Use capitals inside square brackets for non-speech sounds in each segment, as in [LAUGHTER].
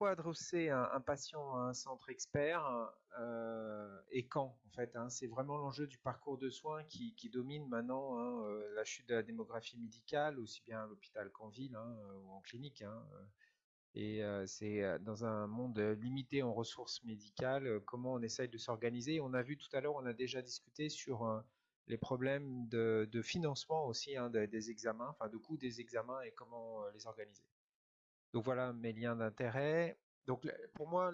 pourquoi adresser un, patient à un centre expert euh, et quand en fait hein? C'est vraiment l'enjeu du parcours de soins qui, domine maintenant hein, euh, la chute de la démographie médicale, aussi bien à l'hôpital qu'en ville hein, ou en clinique. Et c'est dans un monde limité en ressources médicales, comment on essaye de s'organiser? On a vu tout à l'heure, on a déjà discuté sur les problèmes de, financement aussi des, des, examens, enfin de coût des examens et comment les organiser. Donc voilà mes liens d'intérêt. Donc pour moi,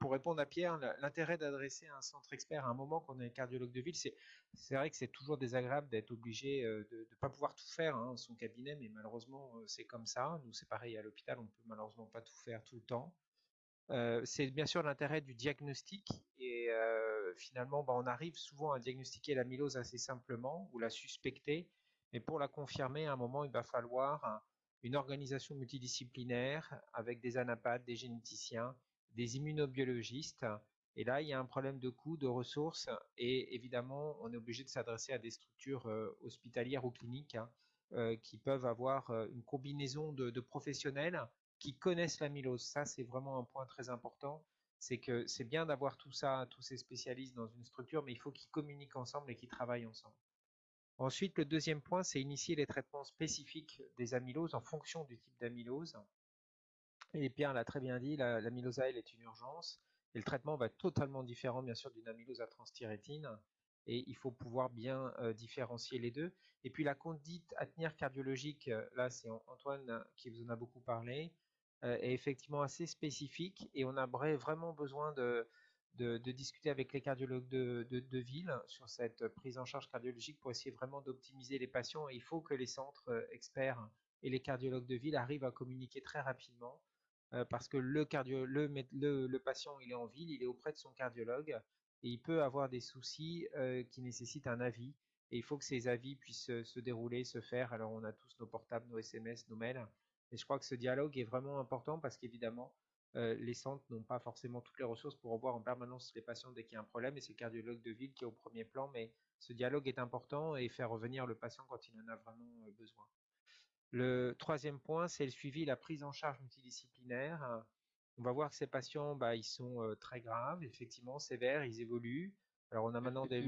pour répondre à Pierre, l'intérêt d'adresser un centre expert à un moment qu'on est cardiologue de ville, c'est vrai que c'est toujours désagréable d'être obligé euh, de ne pas pouvoir tout faire hein, son cabinet, mais malheureusement euh, c'est comme ça. Nous c'est pareil à l'hôpital, on ne peut malheureusement pas tout faire tout le temps. Euh, c'est bien sûr l'intérêt du diagnostic et finalement bah, on arrive souvent à diagnostiquer l'amylose assez simplement ou la suspecter, mais pour la confirmer à un moment il va falloir une organisation multidisciplinaire avec des anapathes, des généticiens, des immunobiologistes. Et là, il y a un problème de coût, de ressources, et évidemment, on est obligé de s'adresser à des structures euh, hospitalières ou cliniques hein, euh, qui peuvent avoir euh, une combinaison de, professionnels qui connaissent l'amylose. Ça, c'est vraiment un point très important. C'est que c'est bien d'avoir tout ça, tous ces spécialistes dans une structure, mais il faut qu'ils communiquent ensemble et qu'ils travaillent ensemble. Ensuite, le deuxième point, c'est initier les traitements spécifiques des amyloses en fonction du type d'amylose. Et Pierre l'a très bien dit, l'amylose AL est une urgence. Et le traitement va être totalement différent, bien sûr, d'une amylose à transthyrétine. Et il faut pouvoir bien euh, différencier les deux. Et puis la conduite à tenir cardiologique, euh, là c'est Antoine qui vous en a beaucoup parlé, euh, est effectivement assez spécifique. Et on a vraiment besoin de, de, discuter avec les cardiologues de, ville sur cette prise en charge cardiologique pour essayer vraiment d'optimiser les patients. il faut que les centres euh, experts et les cardiologues de ville arrivent à communiquer très rapidement euh, parce que le, cardio, le, le, patient il est en ville, il est auprès de son cardiologue et il peut avoir des soucis euh, qui nécessitent un avis. Et il faut que ces avis puissent se dérouler, se faire. Alors on a tous nos portables, nos SMS, nos mails. Et je crois que ce dialogue est vraiment important parce qu'évidemment, euh, les centres n'ont pas forcément toutes les ressources pour revoir en permanence les patients dès qu'il y a un problème et c'est le cardiologue de ville qui est au premier plan, mais ce dialogue est important et faire revenir le patient quand il en a vraiment euh, besoin. Le troisième point, c'est le suivi, la prise en charge multidisciplinaire. On va voir que ces patients, bah, ils sont euh, très graves, effectivement, sévères, ils évoluent. Alors on a maintenant des...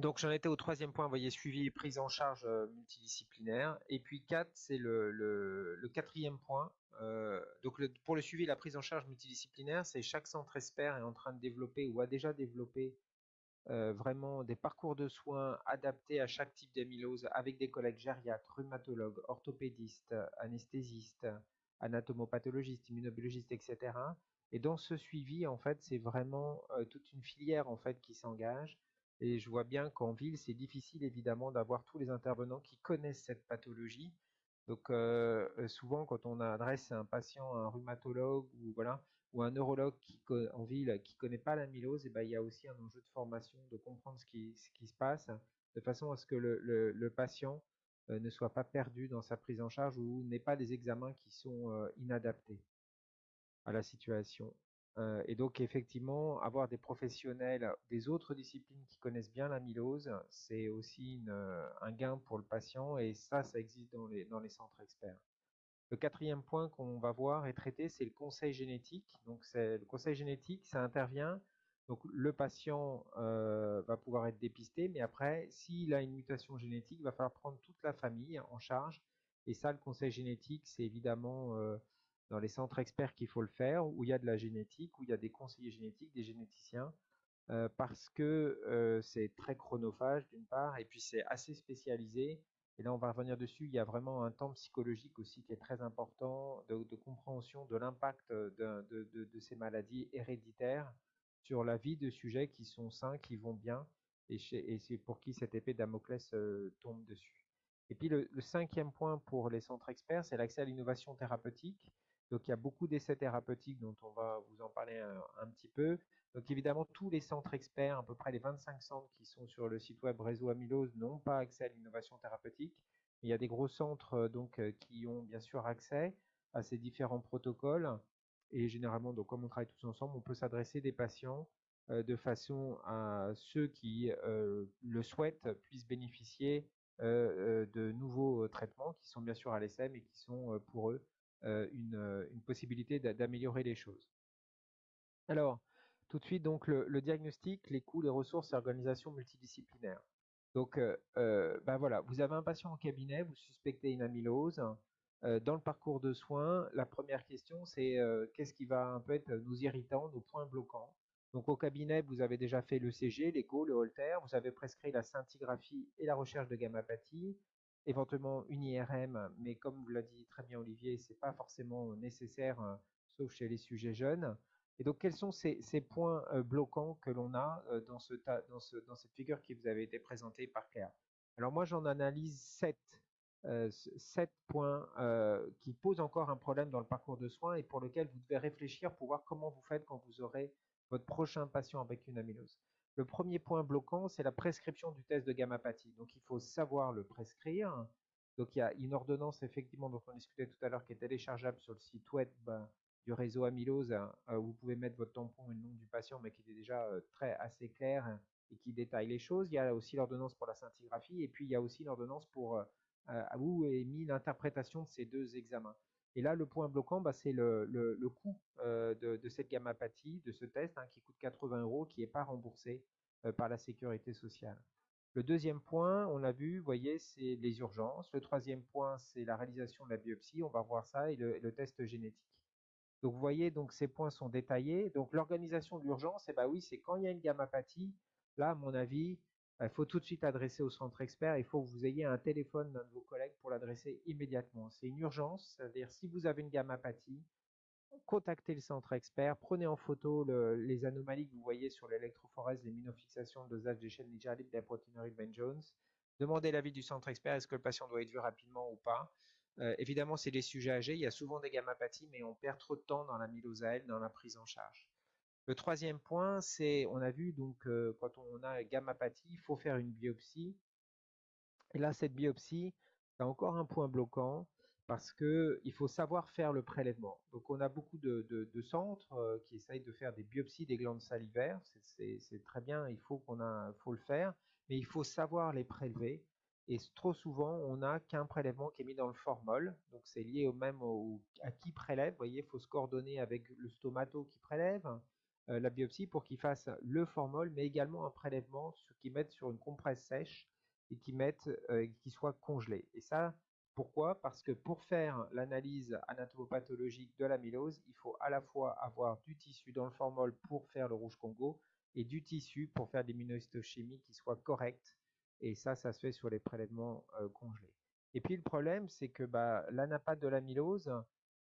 Donc j'en étais au troisième point, vous voyez, suivi et prise en charge euh, multidisciplinaire. Et puis 4, c'est le, quatrième point. Euh, donc pour le suivi et la prise en charge multidisciplinaire, c'est chaque centre expert est en train de développer ou a déjà développé euh, vraiment des parcours de soins adaptés à chaque type d'amylose avec des collègues gériatres, rhumatologues, orthopédistes, anesthésistes, anatomopathologistes, immunobiologistes, etc. Et dans ce suivi, en fait, c'est vraiment toute une filière en fait qui s'engage et je vois bien qu'en ville, c'est difficile évidemment d'avoir tous les intervenants qui connaissent cette pathologie. Donc euh, euh, souvent, quand on adresse un patient à un rhumatologue ou voilà ou un neurologue en ville qui connaît pas l'amylose, et eh ben il y a aussi un enjeu de formation, de comprendre ce qui, se passe, de façon à ce que le, le, patient euh, ne soit pas perdu dans sa prise en charge ou n'ait pas des examens qui sont inadaptés à la situation. Et donc effectivement, avoir des professionnels des autres disciplines qui connaissent bien l'amylose, c'est aussi un gain pour le patient et ça, ça existe dans les, centres experts. Le quatrième point qu'on va voir et traiter, c'est le conseil génétique. Donc le conseil génétique, ça intervient. Donc le patient va pouvoir être dépisté, mais après, s'il a une mutation génétique, il va falloir prendre toute la famille en charge. Et ça, le conseil génétique, c'est évidemment dans les centres experts qu'il faut le faire, où il y a de la génétique, où il y a des conseillers génétiques, des généticiens, euh, parce que euh, c'est très chronophage d'une part, et puis c'est assez spécialisé. Et là, on va revenir dessus. Il y a vraiment un temps psychologique aussi qui est très important, de, compréhension de l'impact de, ces maladies héréditaires sur la vie de sujets qui sont sains, qui vont bien, et, c'est pour qui cette épée Damoclès euh, tombe dessus. Et puis le, cinquième point pour les centres experts, c'est l'accès à l'innovation thérapeutique. Donc il y a beaucoup d'essais thérapeutiques dont on va vous en parler un, petit peu. Donc évidemment, tous les centres experts, à peu près les 25 centres qui sont sur le site web Réseau Amylose, n'ont pas accès à l'innovation thérapeutique. Il y a des gros centres euh, donc euh, qui ont bien sûr accès à ces différents protocoles. Et généralement, donc comme on travaille tous ensemble, on peut s'adresser des patients euh, de façon à ceux qui le souhaitent puissent bénéficier de nouveaux traitements qui sont bien sûr à l'ESM et qui sont pour eux une, possibilité d'améliorer les choses. Alors, tout de suite, donc le, diagnostic, les coûts, les ressources et organisation multidisciplinaire. Donc, ben voilà, vous avez un patient en cabinet, vous suspectez une amylose. dans le parcours de soins, la première question, c'est qu'est-ce qui va un peu être nos irritants, nos points bloquants? Donc, au cabinet, vous avez déjà fait le CG, l'écho, le Holter, vous avez prescrit la scintigraphie et la recherche de gammapathie, éventuellement une IRM, mais comme vous l'a dit très bien Olivier, c'est pas forcément nécessaire, sauf chez les sujets jeunes. Et donc, quels sont ces, points euh, bloquants que l'on a euh, dans, ce dans, ce, dans, cette figure qui vous avait été présentée par Claire? Alors moi, j'en analyse sept, euh, sept points qui posent encore un problème dans le parcours de soins et pour lequel vous devez réfléchir pour voir comment vous faites quand vous aurez votre prochain patient avec une amylose. Le premier point bloquant, c'est la prescription du test de gammapathie. Donc, il faut savoir le prescrire. Donc, il y a une ordonnance, effectivement, dont on discutait tout à l'heure, qui est téléchargeable sur le site web du réseau amylose, euh, vous pouvez mettre votre tampon et le nom du patient, mais qui est déjà euh, très assez clair et qui détaille les choses. Il y a aussi l'ordonnance pour la scintigraphie et puis il y a aussi l'ordonnance pour euh, où est mis l'interprétation de ces deux examens. Et là, le point bloquant, bah, c'est le, coût de, cette gammapathie, de ce test, hein, qui coûte 80 euros, qui n'est pas remboursé par la sécurité sociale. Le deuxième point, on l'a vu, voyez, c'est les urgences. Le troisième point, c'est la réalisation de la biopsie. On va voir ça et le test génétique. Donc vous voyez, donc ces points sont détaillés. Donc l'organisation de l'urgence, eh ben oui, c'est quand il y a une gammapathie, là, à mon avis, il faut tout de suite adresser au centre expert. Il faut que vous ayez un téléphone d'un de vos collègues pour l'adresser immédiatement. C'est une urgence, c'est-à-dire si vous avez une gammapathie, contactez le centre expert, prenez en photo les anomalies que vous voyez sur l'électrophorèse, les minofixations, le dosage des chaînes linéaires des protéinuries de Ben Jones. Demandez l'avis du centre expert, est-ce que le patient doit être vu rapidement ou pas. Euh, évidemment, c'est des sujets âgés, il y a souvent des gammapathies, mais on perd trop de temps dans la mylosaël, dans la prise en charge. Le troisième point, c'est, on a vu, donc, euh, quand on a gammapathie, il faut faire une biopsie. Et là, cette biopsie, c'est encore un point bloquant parce qu'il faut savoir faire le prélèvement. Donc, on a beaucoup de, centres euh, qui essayent de faire des biopsies des glandes salivaires. C'est très bien, il faut, qu'on le faire, mais il faut savoir les prélever. Et trop souvent, on n'a qu'un prélèvement qui est mis dans le formol. Donc c'est lié au même à qui prélève. Vous voyez, il faut se coordonner avec le stomato qui prélève la biopsie pour qu'il fasse le formol, mais également un prélèvement qui mette sur une compresse sèche et qui mette, euh, qui soit congelé. Et ça, pourquoi? Parce que pour faire l'analyse anatomopathologique de l'amylose, il faut à la fois avoir du tissu dans le formol pour faire le rouge Congo et du tissu pour faire des immunohistochimies qui soient correctes et ça, ça se fait sur les prélèvements congelés. Et puis le problème, c'est que bah, l'anapathe de l'amylose,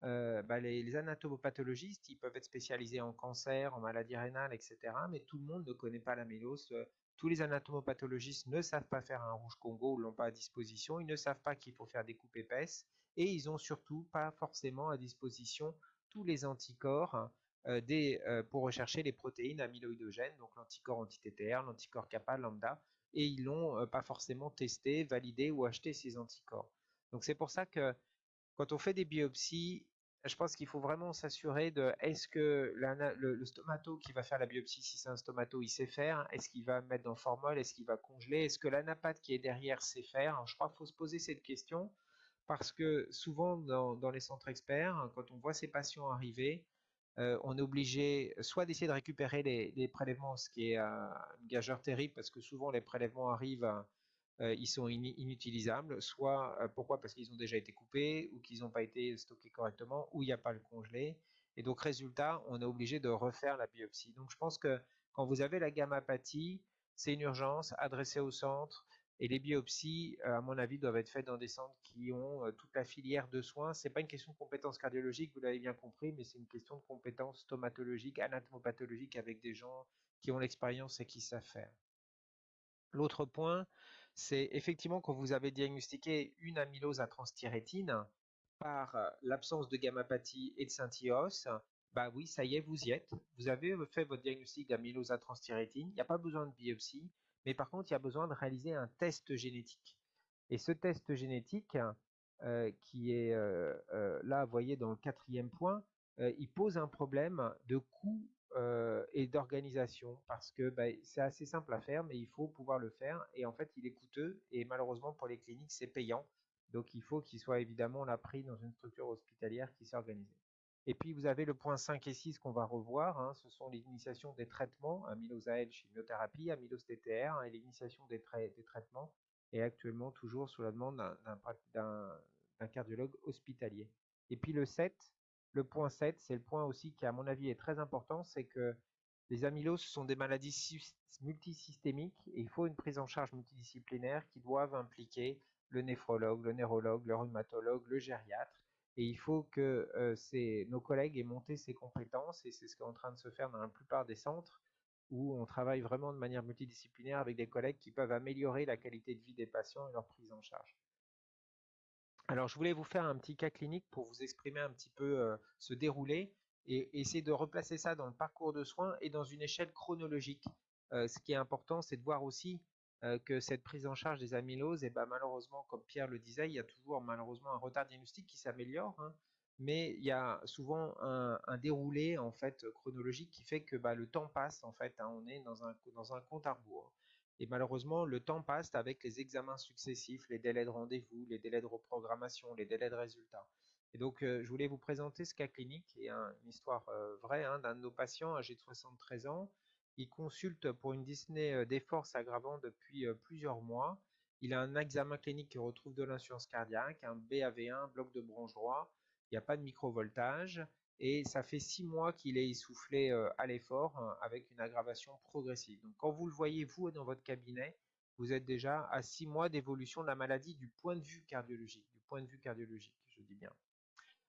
bah, les, anatomopathologistes, ils peuvent être spécialisés en cancer, en maladie rénale, etc. Mais tout le monde ne connaît pas l'amylose. Tous les anatomopathologistes ne savent pas faire un rouge Congo ou l'ont pas à disposition. Ils ne savent pas qu'il faut faire des coupes épaisses. Et ils ont surtout pas forcément à disposition tous les anticorps pour rechercher les protéines amyloïdogènes, donc l'anticorps anti-TTR, l'anticorps kappa, lambda, et ils l'ont pas forcément testé, validé ou acheté ces anticorps. Donc c'est pour ça que quand on fait des biopsies, je pense qu'il faut vraiment s'assurer de est-ce que le, stomato qui va faire la biopsie, si c'est un stomato, il sait faire, est-ce qu'il va mettre dans formol, est-ce qu'il va congeler, est-ce que l'anapathe qui est derrière sait faire? je crois qu'il faut se poser cette question parce que souvent dans, les centres experts, quand on voit ces patients arriver, euh, on est obligé soit d'essayer de récupérer les, prélèvements, ce qui est un gageur terrible parce que souvent les prélèvements arrivent, euh, ils sont inutilisables, soit euh, pourquoi? Parce qu'ils ont déjà été coupés ou qu'ils n'ont pas été stockés correctement ou il n'y a pas le congelé. Et donc résultat, on est obligé de refaire la biopsie. Donc je pense que quand vous avez la gammapathie, c'est une urgence, adressée au centre, et les biopsies, euh, à mon avis, doivent être faites dans des centres qui ont euh, toute la filière de soins. Ce n'est pas une question de compétence cardiologique, vous l'avez bien compris, mais c'est une question de compétence stomatologique, anatomopathologique avec des gens qui ont l'expérience et qui savent faire. L'autre point, c'est effectivement quand vous avez diagnostiqué une amylose à transthyrétine, par l'absence de gammapathie et de scintillose, bah oui, ça y est, vous y êtes. Vous avez fait votre diagnostic d'amylose à transthyrétine. Il n'y a pas besoin de biopsie, mais par contre, il y a besoin de réaliser un test génétique. Et ce test génétique, qui est là, vous voyez, dans le quatrième point, il pose un problème de coût et d'organisation parce que bah, c'est assez simple à faire, mais il faut pouvoir le faire. Et en fait, il est coûteux et malheureusement pour les cliniques, c'est payant. Donc il faut qu'il soit évidemment là pris dans une structure hospitalière qui s'est organisée. Et puis vous avez le point 5 et 6 qu'on va revoir, hein, ce sont l'initiation des traitements, amylose AL chimiothérapie, amylose TTR hein, et l'initiation des, des, traitements, et actuellement toujours sous la demande d'un cardiologue hospitalier. Et puis le 7, le point 7, c'est le point aussi qui à mon avis est très important, c'est que les amyloses sont des maladies multisystémiques et il faut une prise en charge multidisciplinaire qui doivent impliquer le néphrologue, le neurologue, le rhumatologue, le gériatre et il faut que euh, nos collègues aient monté ces compétences, et c'est ce qui est en train de se faire dans la plupart des centres, où on travaille vraiment de manière multidisciplinaire avec des collègues qui peuvent améliorer la qualité de vie des patients et leur prise en charge. Alors je voulais vous faire un petit cas clinique pour vous exprimer un petit peu euh, ce déroulé et essayer de replacer ça dans le parcours de soins et dans une échelle chronologique. Euh, ce qui est important, c'est de voir aussi euh, que cette prise en charge des amyloses, et ben malheureusement, comme Pierre le disait, il y a toujours malheureusement un retard diagnostique qui s'améliore, hein. mais il y a souvent un, déroulé en fait chronologique qui fait que bah, le temps passe en fait, hein. on est dans un, dans un compte à rebours. Et malheureusement, le temps passe avec les examens successifs, les délais de rendez-vous, les délais de reprogrammation, les délais de résultats. Et donc, euh, je voulais vous présenter ce cas clinique et une histoire euh, vraie hein, d'un de nos patients âgé de 73 ans il consulte pour une dyspnée euh, des forces aggravant depuis plusieurs mois. Il a un examen clinique qui retrouve de l'insuffisance cardiaque, un BAV1, bloc de branche droit. Il n'y a pas de microvoltage. Et ça fait six mois qu'il est essoufflé euh, à l'effort hein, avec une aggravation progressive. Donc quand vous le voyez, vous, dans votre cabinet, vous êtes déjà à six mois d'évolution de la maladie du point de vue cardiologique. Du point de vue cardiologique, je dis bien.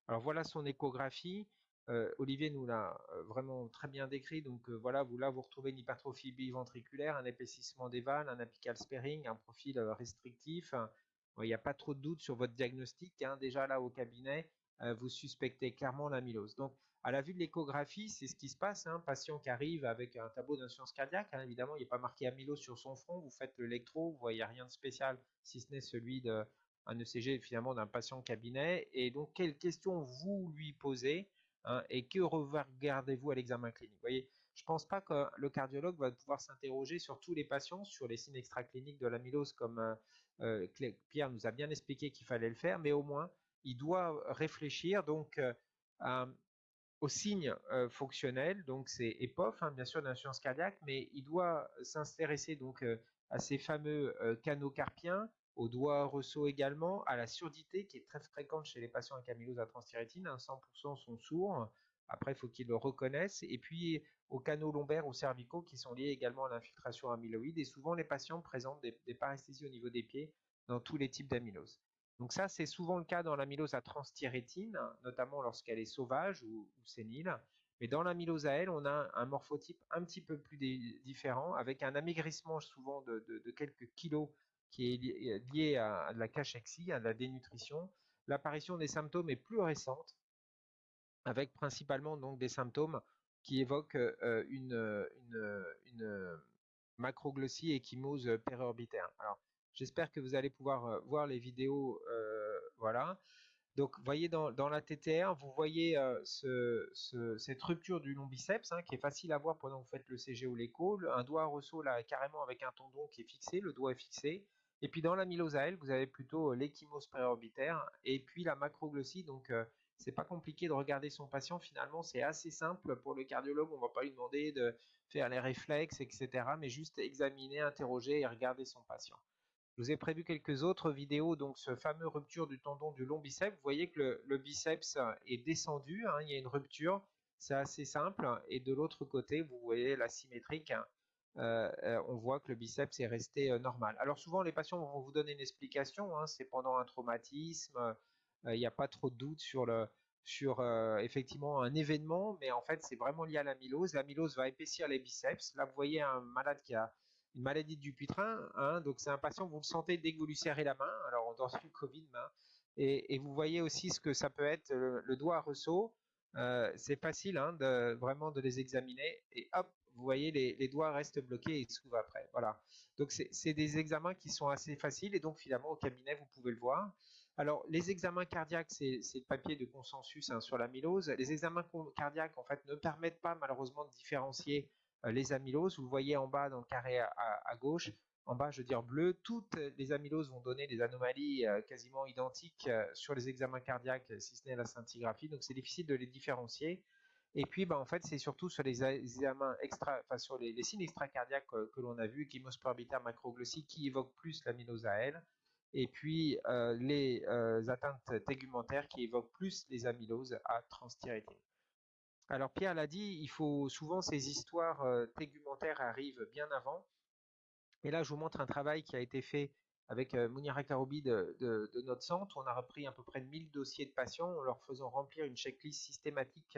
Alors voilà son échographie. Euh, Olivier nous l'a euh, vraiment très bien décrit. Donc voilà, vous là vous retrouvez une hypertrophie biventriculaire, un épaississement des valves, un apical sparing, un profil restrictif. Il n'y a pas trop de doute sur votre diagnostic. Hein. Déjà là au cabinet, vous suspectez clairement l'amylose. Donc à la vue de l'échographie, c'est ce qui se passe. Un hein. patient qui arrive avec un tableau d'insuffisance cardiaque, hein. évidemment, il a pas marqué amylose sur son front. Vous faites l'électro, vous voyez rien de spécial, si ce n'est celui d'un ECG finalement d'un patient cabinet. Et donc, quelles questions vous lui posez Hein, et que regardez-vous à l'examen clinique? Vous voyez, je ne pense pas que le cardiologue va pouvoir s'interroger sur tous les patients, sur les signes extracliniques de l'amylose, comme euh, euh, Pierre nous a bien expliqué qu'il fallait le faire, mais au moins, il doit réfléchir donc euh, aux signes fonctionnels, donc c'est EPOF, hein, bien sûr, d'insuffisance cardiaque, mais il doit s'intéresser donc à ces fameux canaux carpiens, au doigt ressaut également, à la surdité qui est très fréquente chez les patients avec amylose à transthyrétine, 100% hein, sont sourds, après il faut qu'ils le reconnaissent, et puis aux canaux lombaires ou cervicaux qui sont liés également à l'infiltration amyloïde, et souvent les patients présentent des, des paresthésies au niveau des pieds dans tous les types d'amylose. Donc ça, c'est souvent le cas dans l'amylose à transthyrétine, notamment lorsqu'elle est sauvage ou, sénile. Mais dans l'amylose à elle, on a un morphotype un petit peu plus différent, avec un amaigrissement souvent de, quelques kilos qui est lié à, la cachexie, à la dénutrition. L'apparition des symptômes est plus récente, avec principalement donc des symptômes qui évoquent euh, une, macroglossie échymose périorbitaire. Alors, j'espère que vous allez pouvoir euh, voir les vidéos, euh, voilà. Donc, vous voyez dans, la TTR, vous voyez cette rupture du long biceps hein, qui est facile à voir pendant que vous faites le CG ou l'écho. Un doigt ressaut là carrément avec un tendon qui est fixé, le doigt est fixé. Et puis dans la elle, vous avez plutôt euh, l'échymose préorbitaire et puis la macroglossie. Donc euh, c'est pas compliqué de regarder son patient. Finalement, c'est assez simple pour le cardiologue. On va pas lui demander de faire les réflexes, etc. Mais juste examiner, interroger et regarder son patient. Je vous ai prévu quelques autres vidéos. Donc ce fameux rupture du tendon du long biceps. Vous voyez que le, biceps est descendu. Hein. il y a une rupture. C'est assez simple. Et de l'autre côté, vous voyez la symétrique. Hein. Euh, euh, on voit que le biceps est resté euh, normal. Alors souvent les patients vont vous donner une explication, hein, c'est pendant un traumatisme, il n'y a pas trop de doute sur sur effectivement un événement, mais en fait c'est vraiment lié à l'amylose. L'amylose va épaissir les biceps. Là vous voyez un malade qui a une maladie du Dupuytren, hein, donc c'est un patient, vous le sentez dès que vous lui serrez la main. Alors dans le Covid, Et, vous voyez aussi ce que ça peut être le, doigt ressaut. Euh, c'est facile hein, de, vraiment de les examiner. Et hop, vous voyez, les, doigts restent bloqués et s'ouvrent après. Voilà. Donc c'est des examens qui sont assez faciles et donc finalement au cabinet, vous pouvez le voir. Alors, les examens cardiaques, c'est le papier de consensus hein, sur l'amylose. Les examens cardiaques, en fait, ne permettent pas malheureusement de différencier les amyloses. Vous le voyez en bas dans le carré à, gauche, en bas, je veux dire bleu, toutes les amyloses vont donner des anomalies euh, quasiment identiques euh, sur les examens cardiaques, si ce n'est la scintigraphie. Donc, c'est difficile de les différencier. Et puis, bah, en fait, c'est surtout sur les examens extra, les, signes extracardiaques que, l'on a vu, chymosporbitaire macroglossique, qui évoquent plus l'amylose elle et puis euh, les euh, atteintes tégumentaires qui évoquent plus les amyloses à transthyrétine. Alors Pierre l'a dit, il faut souvent ces histoires euh, tégumentaires arrivent bien avant. Et là, je vous montre un travail qui a été fait avec Mounira Karoubi de, notre centre. On a repris à peu près 1000 dossiers de patients en leur faisant remplir une checklist systématique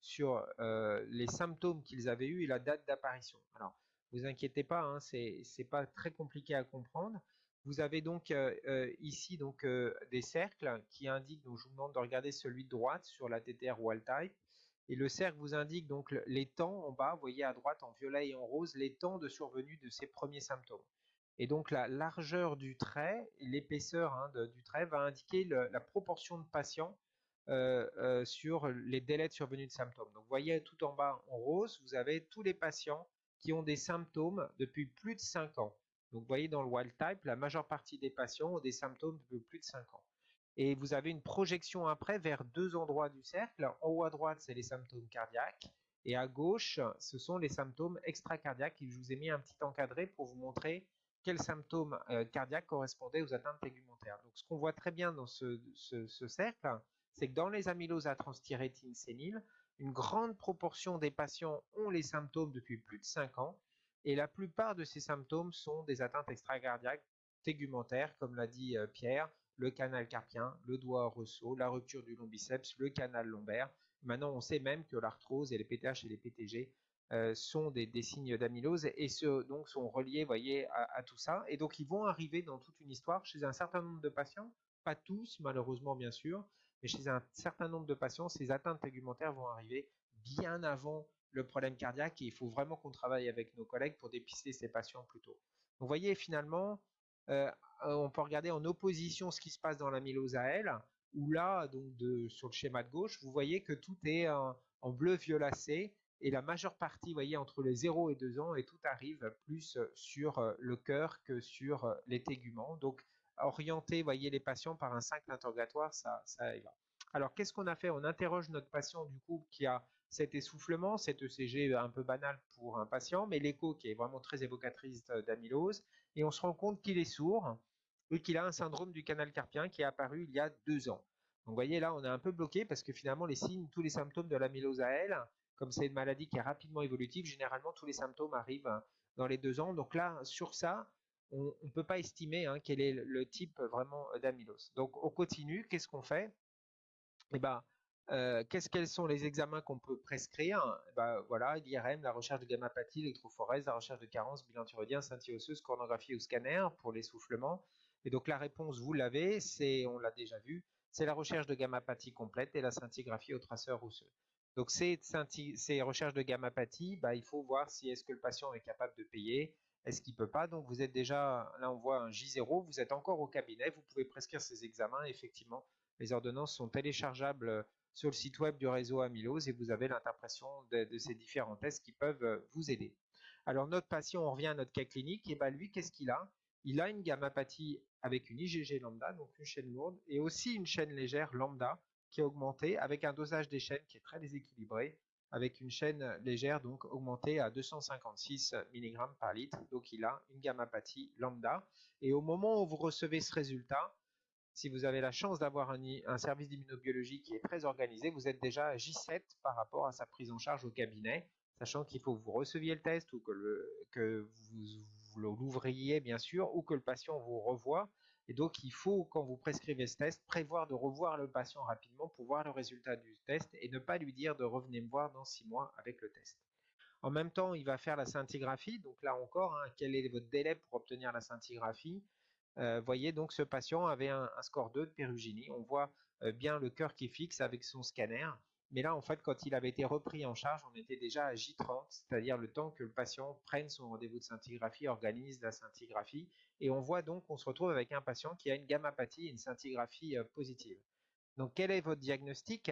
sur les symptômes qu'ils avaient eus et la date d'apparition. Alors, vous inquiétez pas, hein, c'est pas très compliqué à comprendre. Vous avez donc euh, euh, ici donc euh, des cercles qui indiquent, donc je vous demande de regarder celui de droite sur la TTR wild type. Et le cercle vous indique donc les temps en bas, vous voyez à droite en violet et en rose, les temps de survenue de ces premiers symptômes. Et donc la largeur du trait, l'épaisseur hein, du trait va indiquer la proportion de patients sur les délais de survenue de symptômes. Donc vous voyez tout en bas en rose, vous avez tous les patients qui ont des symptômes depuis plus de 5 ans. Donc, vous voyez, dans le wild type, la majeure partie des patients ont des symptômes de plus de 5 ans. Et vous avez une projection après vers deux endroits du cercle. En haut à droite, c'est les symptômes cardiaques. Et à gauche, ce sont les symptômes extracardiaques. Je vous ai mis un petit encadré pour vous montrer quels symptômes euh, cardiaques correspondaient aux atteintes tégumentaires. Donc, ce qu'on voit très bien dans ce, ce cercle, c'est que dans les amyloses à transthyrétine sénile, une grande proportion des patients ont les symptômes depuis plus de 5 ans et la plupart de ces symptômes sont des atteintes extracardiaques tégumentaires, comme l'a dit euh, Pierre, le canal carpien, le doigt ressaut, la rupture du long biceps, le canal lombaire. Maintenant, on sait même que l'arthrose et les PTH et les PTG euh, sont des, signes d'amylose et donc sont reliés, voyez, à, tout ça. Et donc, ils vont arriver dans toute une histoire chez un certain nombre de patients, pas tous, malheureusement, bien sûr, mais chez un certain nombre de patients, ces atteintes tégumentaires vont arriver bien avant le problème cardiaque et il faut vraiment qu'on travaille avec nos collègues pour dépister ces patients plus tôt. vous voyez finalement, euh, on peut regarder en opposition ce qui se passe dans l'amylose à elle, où là, donc de, sur le schéma de gauche, vous voyez que tout est en, bleu violacé et la majeure partie, vous voyez, entre les 0 et 2 ans, et tout arrive plus sur euh, le cœur que sur euh, les téguments. Donc, orienter, voyez, les patients par un simple interrogatoire, ça, ça y. Alors, qu'est-ce qu'on a fait? On interroge notre patient, du coup, qui a cet essoufflement, cet ECG un peu banal pour un patient, mais l'écho qui est vraiment très évocatrice d'amylose, et on se rend compte qu'il est sourd et qu'il a un syndrome du canal carpien qui est apparu il y a deux ans. Donc vous voyez là, on est un peu bloqué parce que finalement les signes, tous les symptômes de l'amylose à elle, comme c'est une maladie qui est rapidement évolutive, généralement tous les symptômes arrivent dans les deux ans. Donc là, sur ça, on ne peut pas estimer hein, quel est le type vraiment d'amylose. Donc on continue, qu'est-ce qu'on fait? Eh ben, euh, qu'est-ce quels sont les examens qu'on peut prescrire? Bah, voilà, l'IRM, la recherche de gamma-pathie, l'électrophorèse, la recherche de carence, bilan thyroïdien, scintille coronographie ou scanner pour l'essoufflement. Et donc la réponse, vous l'avez, c'est, on l'a déjà vu, c'est la recherche de gamma-pathie complète et la scintigraphie au traceur osseux. Donc ces, recherches de gamma-pathie, bah, il faut voir si est-ce que le patient est capable de payer, est-ce qu'il peut pas. Donc vous êtes déjà, là on voit un J0, vous êtes encore au cabinet, vous pouvez prescrire ces examens. Effectivement, les ordonnances sont téléchargeables sur le site web du réseau Amylose et vous avez l'interprétation de, ces différents tests qui peuvent euh, vous aider. Alors notre patient, on revient à notre cas clinique, et bien lui, qu'est-ce qu'il a? Il a une gammapathie avec une IgG lambda, donc une chaîne lourde, et aussi une chaîne légère lambda qui est augmentée avec un dosage des chaînes qui est très déséquilibré, avec une chaîne légère donc augmentée à 256 mg par litre. Donc il a une gammapathie lambda. Et au moment où vous recevez ce résultat, si vous avez la chance d'avoir un, service d'immunobiologie qui est très organisé, vous êtes déjà à J7 par rapport à sa prise en charge au cabinet, sachant qu'il faut que vous receviez le test ou que, vous, l'ouvriez bien sûr, ou que le patient vous revoie. Et donc il faut, quand vous prescrivez ce test, prévoir de revoir le patient rapidement pour voir le résultat du test et ne pas lui dire de revenir me voir dans six mois avec le test. En même temps, il va faire la scintigraphie. Donc là encore, hein, quel est votre délai pour obtenir la scintigraphie? Voyez donc ce patient avait un, score 2 de pérugynie. On voit bien le cœur qui fixe avec son scanner. Mais là, en fait, quand il avait été repris en charge, on était déjà à J30, c'est-à-dire le temps que le patient prenne son rendez-vous de scintigraphie, organise la scintigraphie. Et on voit donc qu'on se retrouve avec un patient qui a une gammapathie et une scintigraphie positive. Donc, quel est votre diagnostic?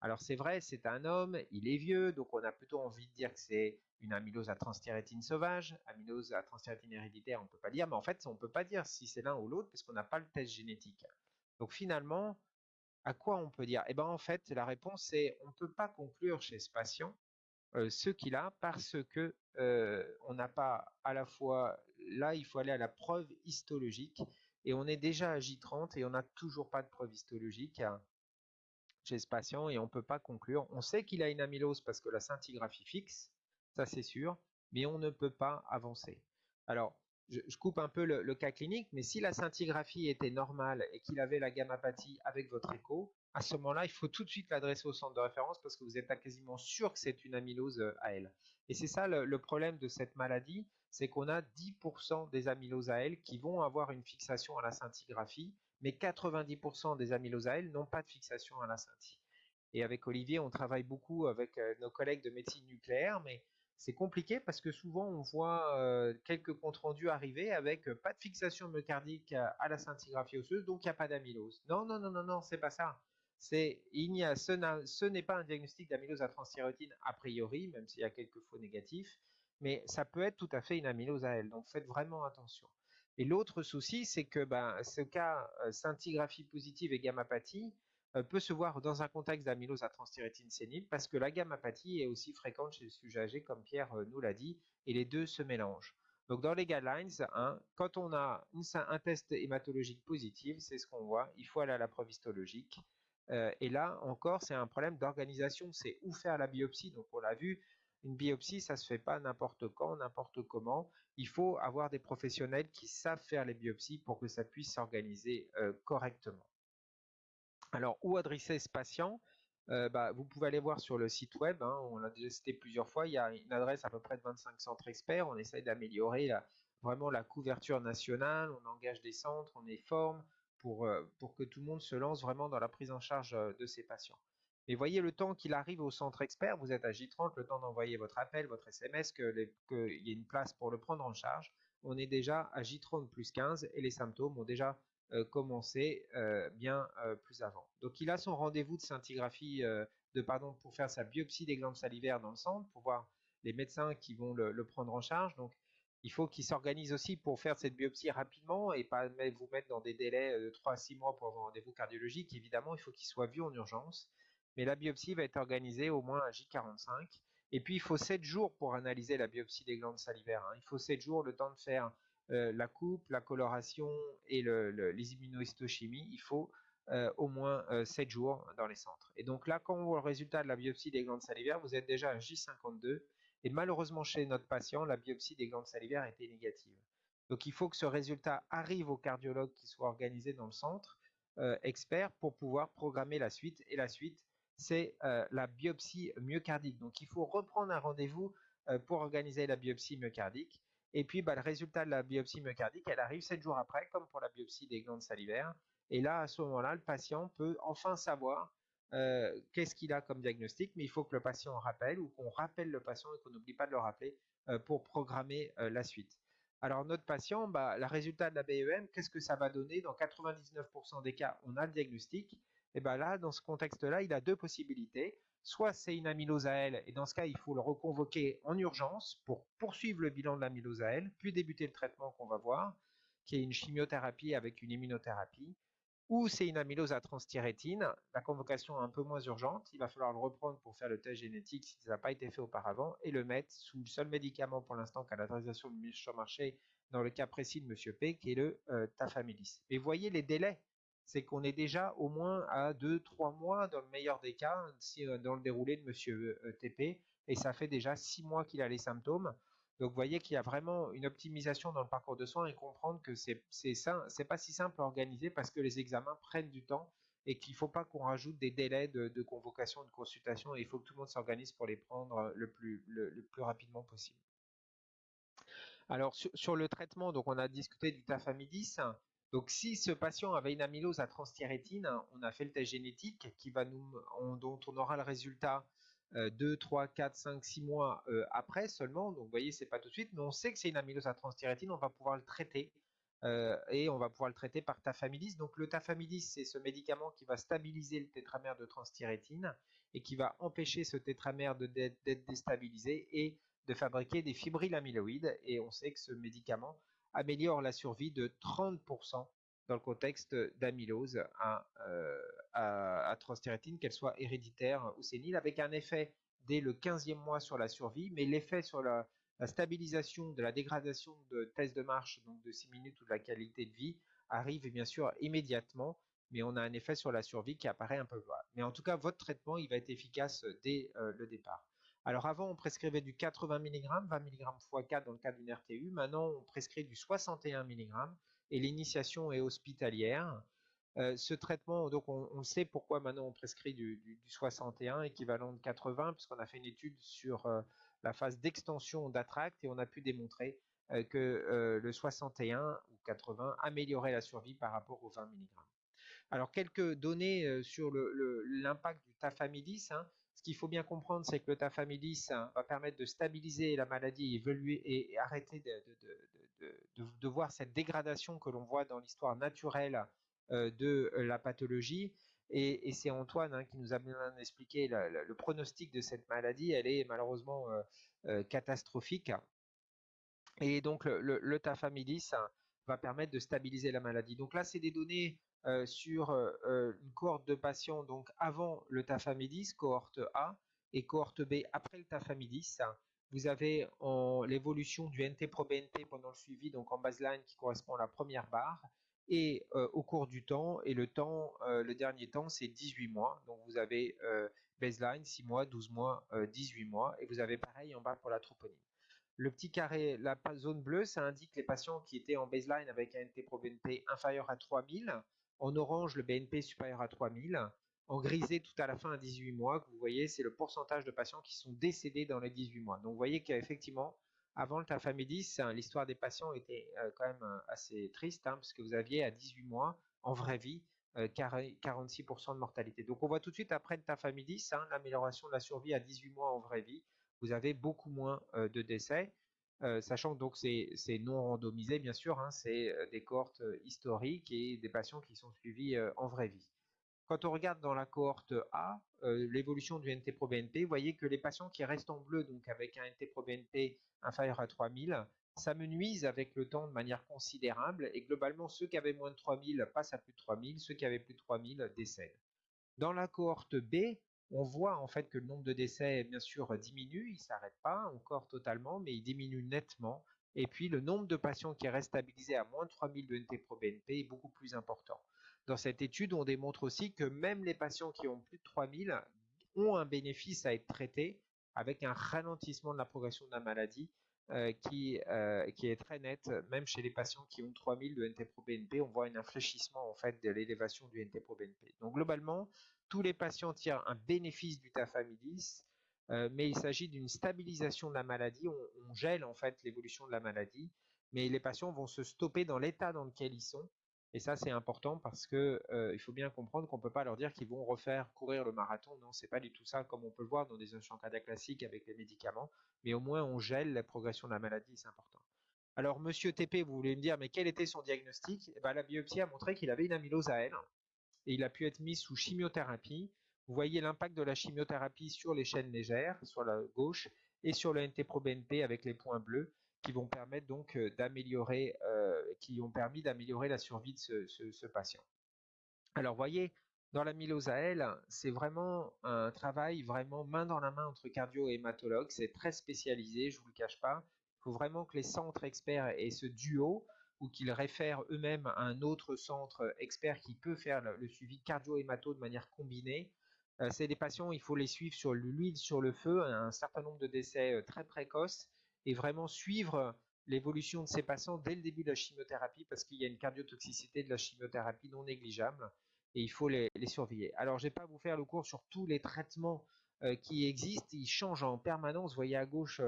Alors, c'est vrai, c'est un homme, il est vieux, donc on a plutôt envie de dire que c'est une amylose à transthyrétine sauvage, amylose à transthyrétine héréditaire, on ne peut pas dire, mais en fait, on ne peut pas dire si c'est l'un ou l'autre parce qu'on n'a pas le test génétique. Donc finalement, à quoi on peut dire? Eh bien en fait, la réponse est on ne peut pas conclure chez ce patient ce qu'il a parce que on n'a pas à la fois là, il faut aller à la preuve histologique et on est déjà à J30 et on n'a toujours pas de preuve histologique hein, chez ce patient et on ne peut pas conclure. On sait qu'il a une amylose parce que la scintigraphie fixe, ça c'est sûr, mais on ne peut pas avancer. Alors, je, coupe un peu le, cas clinique, mais si la scintigraphie était normale et qu'il avait la gammapathie avec votre écho, à ce moment-là, il faut tout de suite l'adresser au centre de référence parce que vous êtes quasiment sûr que c'est une amylose AL. Et c'est ça le, problème de cette maladie, c'est qu'on a 10% des amyloses AL qui vont avoir une fixation à la scintigraphie, mais 90% des amyloses AL n'ont pas de fixation à la scinti. Et avec Olivier, on travaille beaucoup avec euh, nos collègues de médecine nucléaire, mais c'est compliqué parce que souvent on voit quelques comptes rendus arriver avec pas de fixation myocardique à la scintigraphie osseuse, donc il n'y a pas d'amylose. Non, non, non, non, non, c'est pas ça. C'est, il a, ce n'est pas un diagnostic d'amylose à transthyrétine a priori, même s'il y a quelques faux négatifs, mais ça peut être tout à fait une amylose à elle. Donc faites vraiment attention. Et l'autre souci, c'est que ben, ce cas scintigraphie positive et gammapathie, peut se voir dans un contexte d'amylose à transthyrétine sénile parce que la gammapathie est aussi fréquente chez le sujet âgé, comme Pierre euh, nous l'a dit, et les deux se mélangent. Donc dans les guidelines, hein, quand on a un test hématologique positif, c'est ce qu'on voit, il faut aller à la preuve histologique. Euh, et là encore, c'est un problème d'organisation, c'est où faire la biopsie. Donc on l'a vu, une biopsie, ça se fait pas n'importe quand, n'importe comment. Il faut avoir des professionnels qui savent faire les biopsies pour que ça puisse s'organiser correctement. Alors, où adresser ce patient? Euh, bah, Vous pouvez aller voir sur le site web, hein, on l'a déjà cité plusieurs fois, il y a une adresse à peu près de 25 centres experts, on essaye d'améliorer vraiment la couverture nationale, on engage des centres, on les forme pour, euh, pour que tout le monde se lance vraiment dans la prise en charge euh, de ces patients. Et voyez le temps qu'il arrive au centre expert, vous êtes à J30, le temps d'envoyer votre appel, votre SMS, qu'il y ait une place pour le prendre en charge, on est déjà à J30 plus 15 et les symptômes ont déjà commencer euh, bien euh, plus avant. Donc il a son rendez-vous de scintigraphie, de pardon, pour faire sa biopsie des glandes salivaires dans le centre, pour voir les médecins qui vont le, prendre en charge. Donc il faut qu'il s'organise aussi pour faire cette biopsie rapidement et pas vous mettre dans des délais de 3 à 6 mois pour avoir un rendez-vous cardiologique. Évidemment, il faut qu'il soit vu en urgence. Mais la biopsie va être organisée au moins à J45. Et puis, il faut 7 jours pour analyser la biopsie des glandes salivaires. Hein. Il faut 7 jours le temps de faire euh, la coupe, la coloration et les immunohistochimies, il faut euh, au moins 7 euh, jours dans les centres. Et donc là, quand on voit le résultat de la biopsie des glandes salivaires, vous êtes déjà à J52. Et malheureusement, chez notre patient, la biopsie des glandes salivaires était négative. Donc il faut que ce résultat arrive au cardiologue qui soit organisé dans le centre expert pour pouvoir programmer la suite. Et la suite, c'est la biopsie myocardique. Donc il faut reprendre un rendez-vous pour organiser la biopsie myocardique. Et puis, bah, le résultat de la biopsie myocardique, elle arrive 7 jours après, comme pour la biopsie des glandes salivaires. Et là, à ce moment-là, le patient peut enfin savoir euh, qu'est-ce qu'il a comme diagnostic, mais il faut que le patient rappelle ou qu'on rappelle le patient et qu'on n'oublie pas de le rappeler euh, pour programmer euh, la suite. Alors, notre patient, bah, le résultat de la BEM, qu'est-ce que ça va donner? Dans 99% des cas, on a le diagnostic. Et bien là, dans ce contexte-là, il a deux possibilités soit c'est une amylose à elle, et dans ce cas, il faut le reconvoquer en urgence pour poursuivre le bilan de l'amylose à elle, puis débuter le traitement qu'on va voir, qui est une chimiothérapie avec une immunothérapie, ou c'est une amylose à transthyrétine, la convocation est un peu moins urgente, il va falloir le reprendre pour faire le test génétique si ça n'a pas été fait auparavant, et le mettre sous le seul médicament pour l'instant qu'à l'autorisation sur marché dans le cas précis de M. P, qui est le euh, tafamilis. Et voyez les délais c'est qu'on est déjà au moins à 2-3 mois dans le meilleur des cas, euh, dans le déroulé de Monsieur euh, TP, et ça fait déjà 6 mois qu'il a les symptômes. Donc vous voyez qu'il y a vraiment une optimisation dans le parcours de soins et comprendre que c'est c'est pas si simple à organiser parce que les examens prennent du temps et qu'il ne faut pas qu'on rajoute des délais de, convocation, de consultation, et il faut que tout le monde s'organise pour les prendre le plus, le plus rapidement possible. Alors sur, le traitement, donc on a discuté du tafamidis. Donc si ce patient avait une amylose à transthyrétine, on a fait le test génétique dont on aura le résultat 2, 3, 4, 5, 6 mois euh, après seulement. Donc vous voyez, c'est pas tout de suite, mais on sait que c'est une amylose à transthyrétine, on va pouvoir le traiter. Euh, et on va pouvoir le traiter par tafamidis. Donc le tafamidis, c'est ce médicament qui va stabiliser le tétramère de transthyrétine et qui va empêcher ce tétramère d'être déstabilisé et de fabriquer des fibrilles amyloïdes. Et on sait que ce médicament améliore la survie de 30% dans le contexte d'amylose à, euh, à, transthyrétine, qu'elle soit héréditaire ou sénile, avec un effet dès le 15e mois sur la survie, mais l'effet sur la, stabilisation de la dégradation de tests de marche, donc de 6 minutes ou de la qualité de vie, arrive bien sûr immédiatement, mais on a un effet sur la survie qui apparaît un peu loin. Mais en tout cas, votre traitement, il va être efficace dès euh, le départ. Alors avant, on prescrivait du 80 mg, 20 mg x 4 dans le cas d'une RTU. Maintenant, on prescrit du 61 mg et l'initiation est hospitalière. Euh, ce traitement, donc on, sait pourquoi maintenant on prescrit du, 61 équivalent de 80, puisqu'on a fait une étude sur euh, la phase d'extension d'Attract et on a pu démontrer euh, que le 61 ou 80 améliorait la survie par rapport aux 20 mg. Alors quelques données sur l'impact du tafamidis. Hein. Qu'il faut bien comprendre, c'est que le tafamidis hein, va permettre de stabiliser la maladie, et, arrêter de, voir cette dégradation que l'on voit dans l'histoire naturelle euh, de la pathologie. Et, c'est Antoine hein, qui nous a bien expliqué le pronostic de cette maladie. Elle est malheureusement euh, euh, catastrophique. Et donc le, hein, va permettre de stabiliser la maladie. Donc là, c'est des données sur une cohorte de patients donc avant le tafamidis, cohorte A, et cohorte B après le tafamidis. Vous avez l'évolution du NT-proBNP pendant le suivi, donc en baseline qui correspond à la première barre, et euh, au cours du temps, et le temps, euh, le dernier temps, c'est 18 mois. Donc vous avez euh, baseline 6 mois, 12 mois, 18 mois, et vous avez pareil en bas pour la troponine. Le petit carré, la zone bleue, ça indique les patients qui étaient en baseline avec un NT-proBNP inférieur à 3000. En orange, le BNP supérieur à 3000. En grisé, tout à la fin à 18 mois, vous voyez, c'est le pourcentage de patients qui sont décédés dans les 18 mois. Donc vous voyez qu'effectivement, avant le tafamidis, hein, l'histoire des patients était euh, quand même euh, assez triste, hein, parce que vous aviez à 18 mois, en vraie vie, 46% euh, de mortalité. Donc on voit tout de suite après le tafamidis, hein, l'amélioration de la survie à 18 mois en vraie vie, vous avez beaucoup moins de décès, sachant que donc c'est non randomisé bien sûr, c'est des cohortes historiques et des patients qui sont suivis en vraie vie. Quand on regarde dans la cohorte A, euh, l'évolution du NT-proBNP, vous voyez que les patients qui restent en bleu, donc avec un NT-proBNP inférieur à 3000, s'amenuisent avec le temps de manière considérable et globalement ceux qui avaient moins de 3000 passent à plus de 3000, ceux qui avaient plus de 3000 décèdent. Dans la cohorte B, on voit en fait que le nombre de décès bien sûr diminue, il ne s'arrête pas encore totalement, mais il diminue nettement. Et puis le nombre de patients qui restent stabilisés à moins de 3000 de NT-proBNP est beaucoup plus important. Dans cette étude, on démontre aussi que même les patients qui ont plus de 3000 ont un bénéfice à être traités avec un ralentissement de la progression de la maladie euh, qui, euh, qui est très net, même chez les patients qui ont 3000 de NT-proBNP, on voit un infléchissement en fait de l'élévation du NT-proBNP. Donc globalement, tous les patients tirent un bénéfice du tafamidis, euh, mais il s'agit d'une stabilisation de la maladie, on, gèle en fait l'évolution de la maladie, mais les patients vont se stopper dans l'état dans lequel ils sont et ça, c'est important parce que euh, il faut bien comprendre qu'on ne peut pas leur dire qu'ils vont refaire courir le marathon. Non, c'est pas du tout ça, comme on peut le voir dans des insuffisance cardiaques classiques avec les médicaments. Mais au moins, on gèle la progression de la maladie, c'est important. Alors, Monsieur TP, vous voulez me dire, mais quel était son diagnostic? Eh ben, La biopsie a montré qu'il avait une amylose à L et il a pu être mis sous chimiothérapie. Vous voyez l'impact de la chimiothérapie sur les chaînes légères, sur la gauche, et sur le NT-proBNP avec les points bleus qui vont permettre donc euh, d'améliorer, euh, qui ont permis d'améliorer la survie de ce, patient. Alors, voyez, dans la mylose à L, c'est vraiment un travail vraiment main dans la main entre cardio et hématologue. C'est très spécialisé, je vous le cache pas. Il faut vraiment que les centres experts aient ce duo ou qu'ils réfèrent eux-mêmes à un autre centre expert qui peut faire le, suivi cardio-hémato de manière combinée. Euh, c'est des patients, il faut les suivre sur l'huile sur le feu, un certain nombre de décès très précoces et vraiment suivre l'évolution de ces patients dès le début de la chimiothérapie parce qu'il y a une cardiotoxicité de la chimiothérapie non négligeable et il faut les, surveiller. Alors, je ne vais pas vous faire le cours sur tous les traitements euh, qui existent, ils changent en permanence. Vous voyez à gauche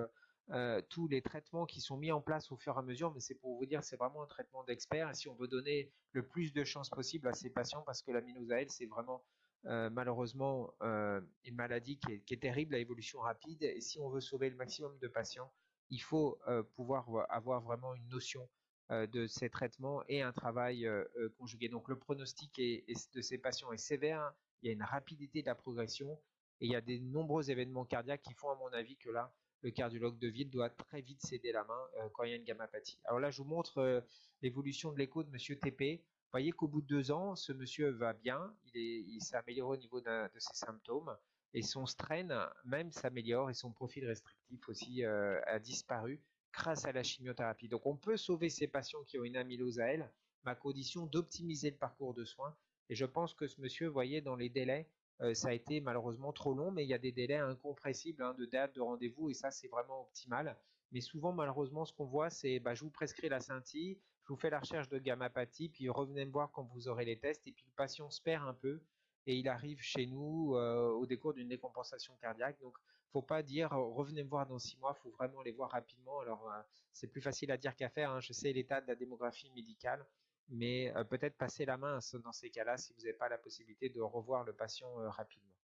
tous les traitements qui sont mis en place au fur et à mesure, mais c'est pour vous dire, c'est vraiment un traitement d'expert. Si on veut donner le plus de chances possible à ces patients, parce que la l'aminosaël, c'est vraiment malheureusement une maladie qui est, qui est, terrible à évolution rapide. Et si on veut sauver le maximum de patients, il faut pouvoir avoir vraiment une notion de ces traitements et un travail conjugué. Donc le pronostic de ces patients est sévère, il y a une rapidité de la progression et il y a des nombreux événements cardiaques qui font à mon avis que là, le cardiologue de ville doit très vite céder la main quand il y a une gammapathie. Alors là, je vous montre l'évolution de l'écho de Monsieur TP. Vous voyez qu'au bout de deux ans, ce monsieur va bien, il s'est amélioré au niveau de ses symptômes et son strain même s'améliore et son profil restrictif aussi a disparu grâce à la chimiothérapie. Donc on peut sauver ces patients qui ont une amylose à elle, mais à condition d'optimiser le parcours de soins. Et je pense que ce monsieur, vous voyez, dans les délais, euh, ça a été malheureusement trop long, mais il y a des délais incompressibles hein, de date de rendez-vous, et ça c'est vraiment optimal. Mais souvent, malheureusement, ce qu'on voit, c'est bah, je vous prescris la scintille, je vous fais la recherche de gammapathie, puis revenez me voir quand vous aurez les tests, et puis le patient se perd un peu, et il arrive chez nous euh, au décours d'une décompensation cardiaque. Donc faut pas dire revenez me voir dans six mois, faut vraiment les voir rapidement. Alors euh, c'est plus facile à dire qu'à faire. Hein. Je sais l'état de la démographie médicale, mais euh, peut-être passer la main dans ces cas-là si vous n'avez pas la possibilité de revoir le patient euh, rapidement.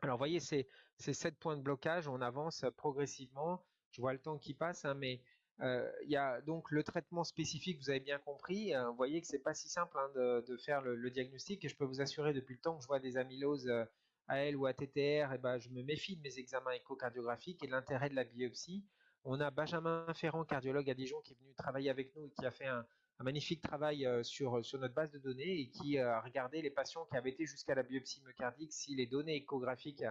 Alors vous voyez, c'est sept points de blocage. On avance progressivement. Je vois le temps qui passe, hein, mais il y a donc le traitement spécifique, vous avez bien compris. vous voyez que c'est pas si simple hein, de, faire le, diagnostic et je peux vous assurer depuis le temps que je vois des amyloses AL ou ATTR, et eh ben, je me méfie de mes examens échocardiographiques et de l'intérêt de la biopsie. On a Benjamin Ferrand, cardiologue à Dijon, qui est venu travailler avec nous et qui a fait un, magnifique travail euh, sur, sur notre base de données et qui a regardé les patients qui avaient été jusqu'à la biopsie myocardique si les données échographiques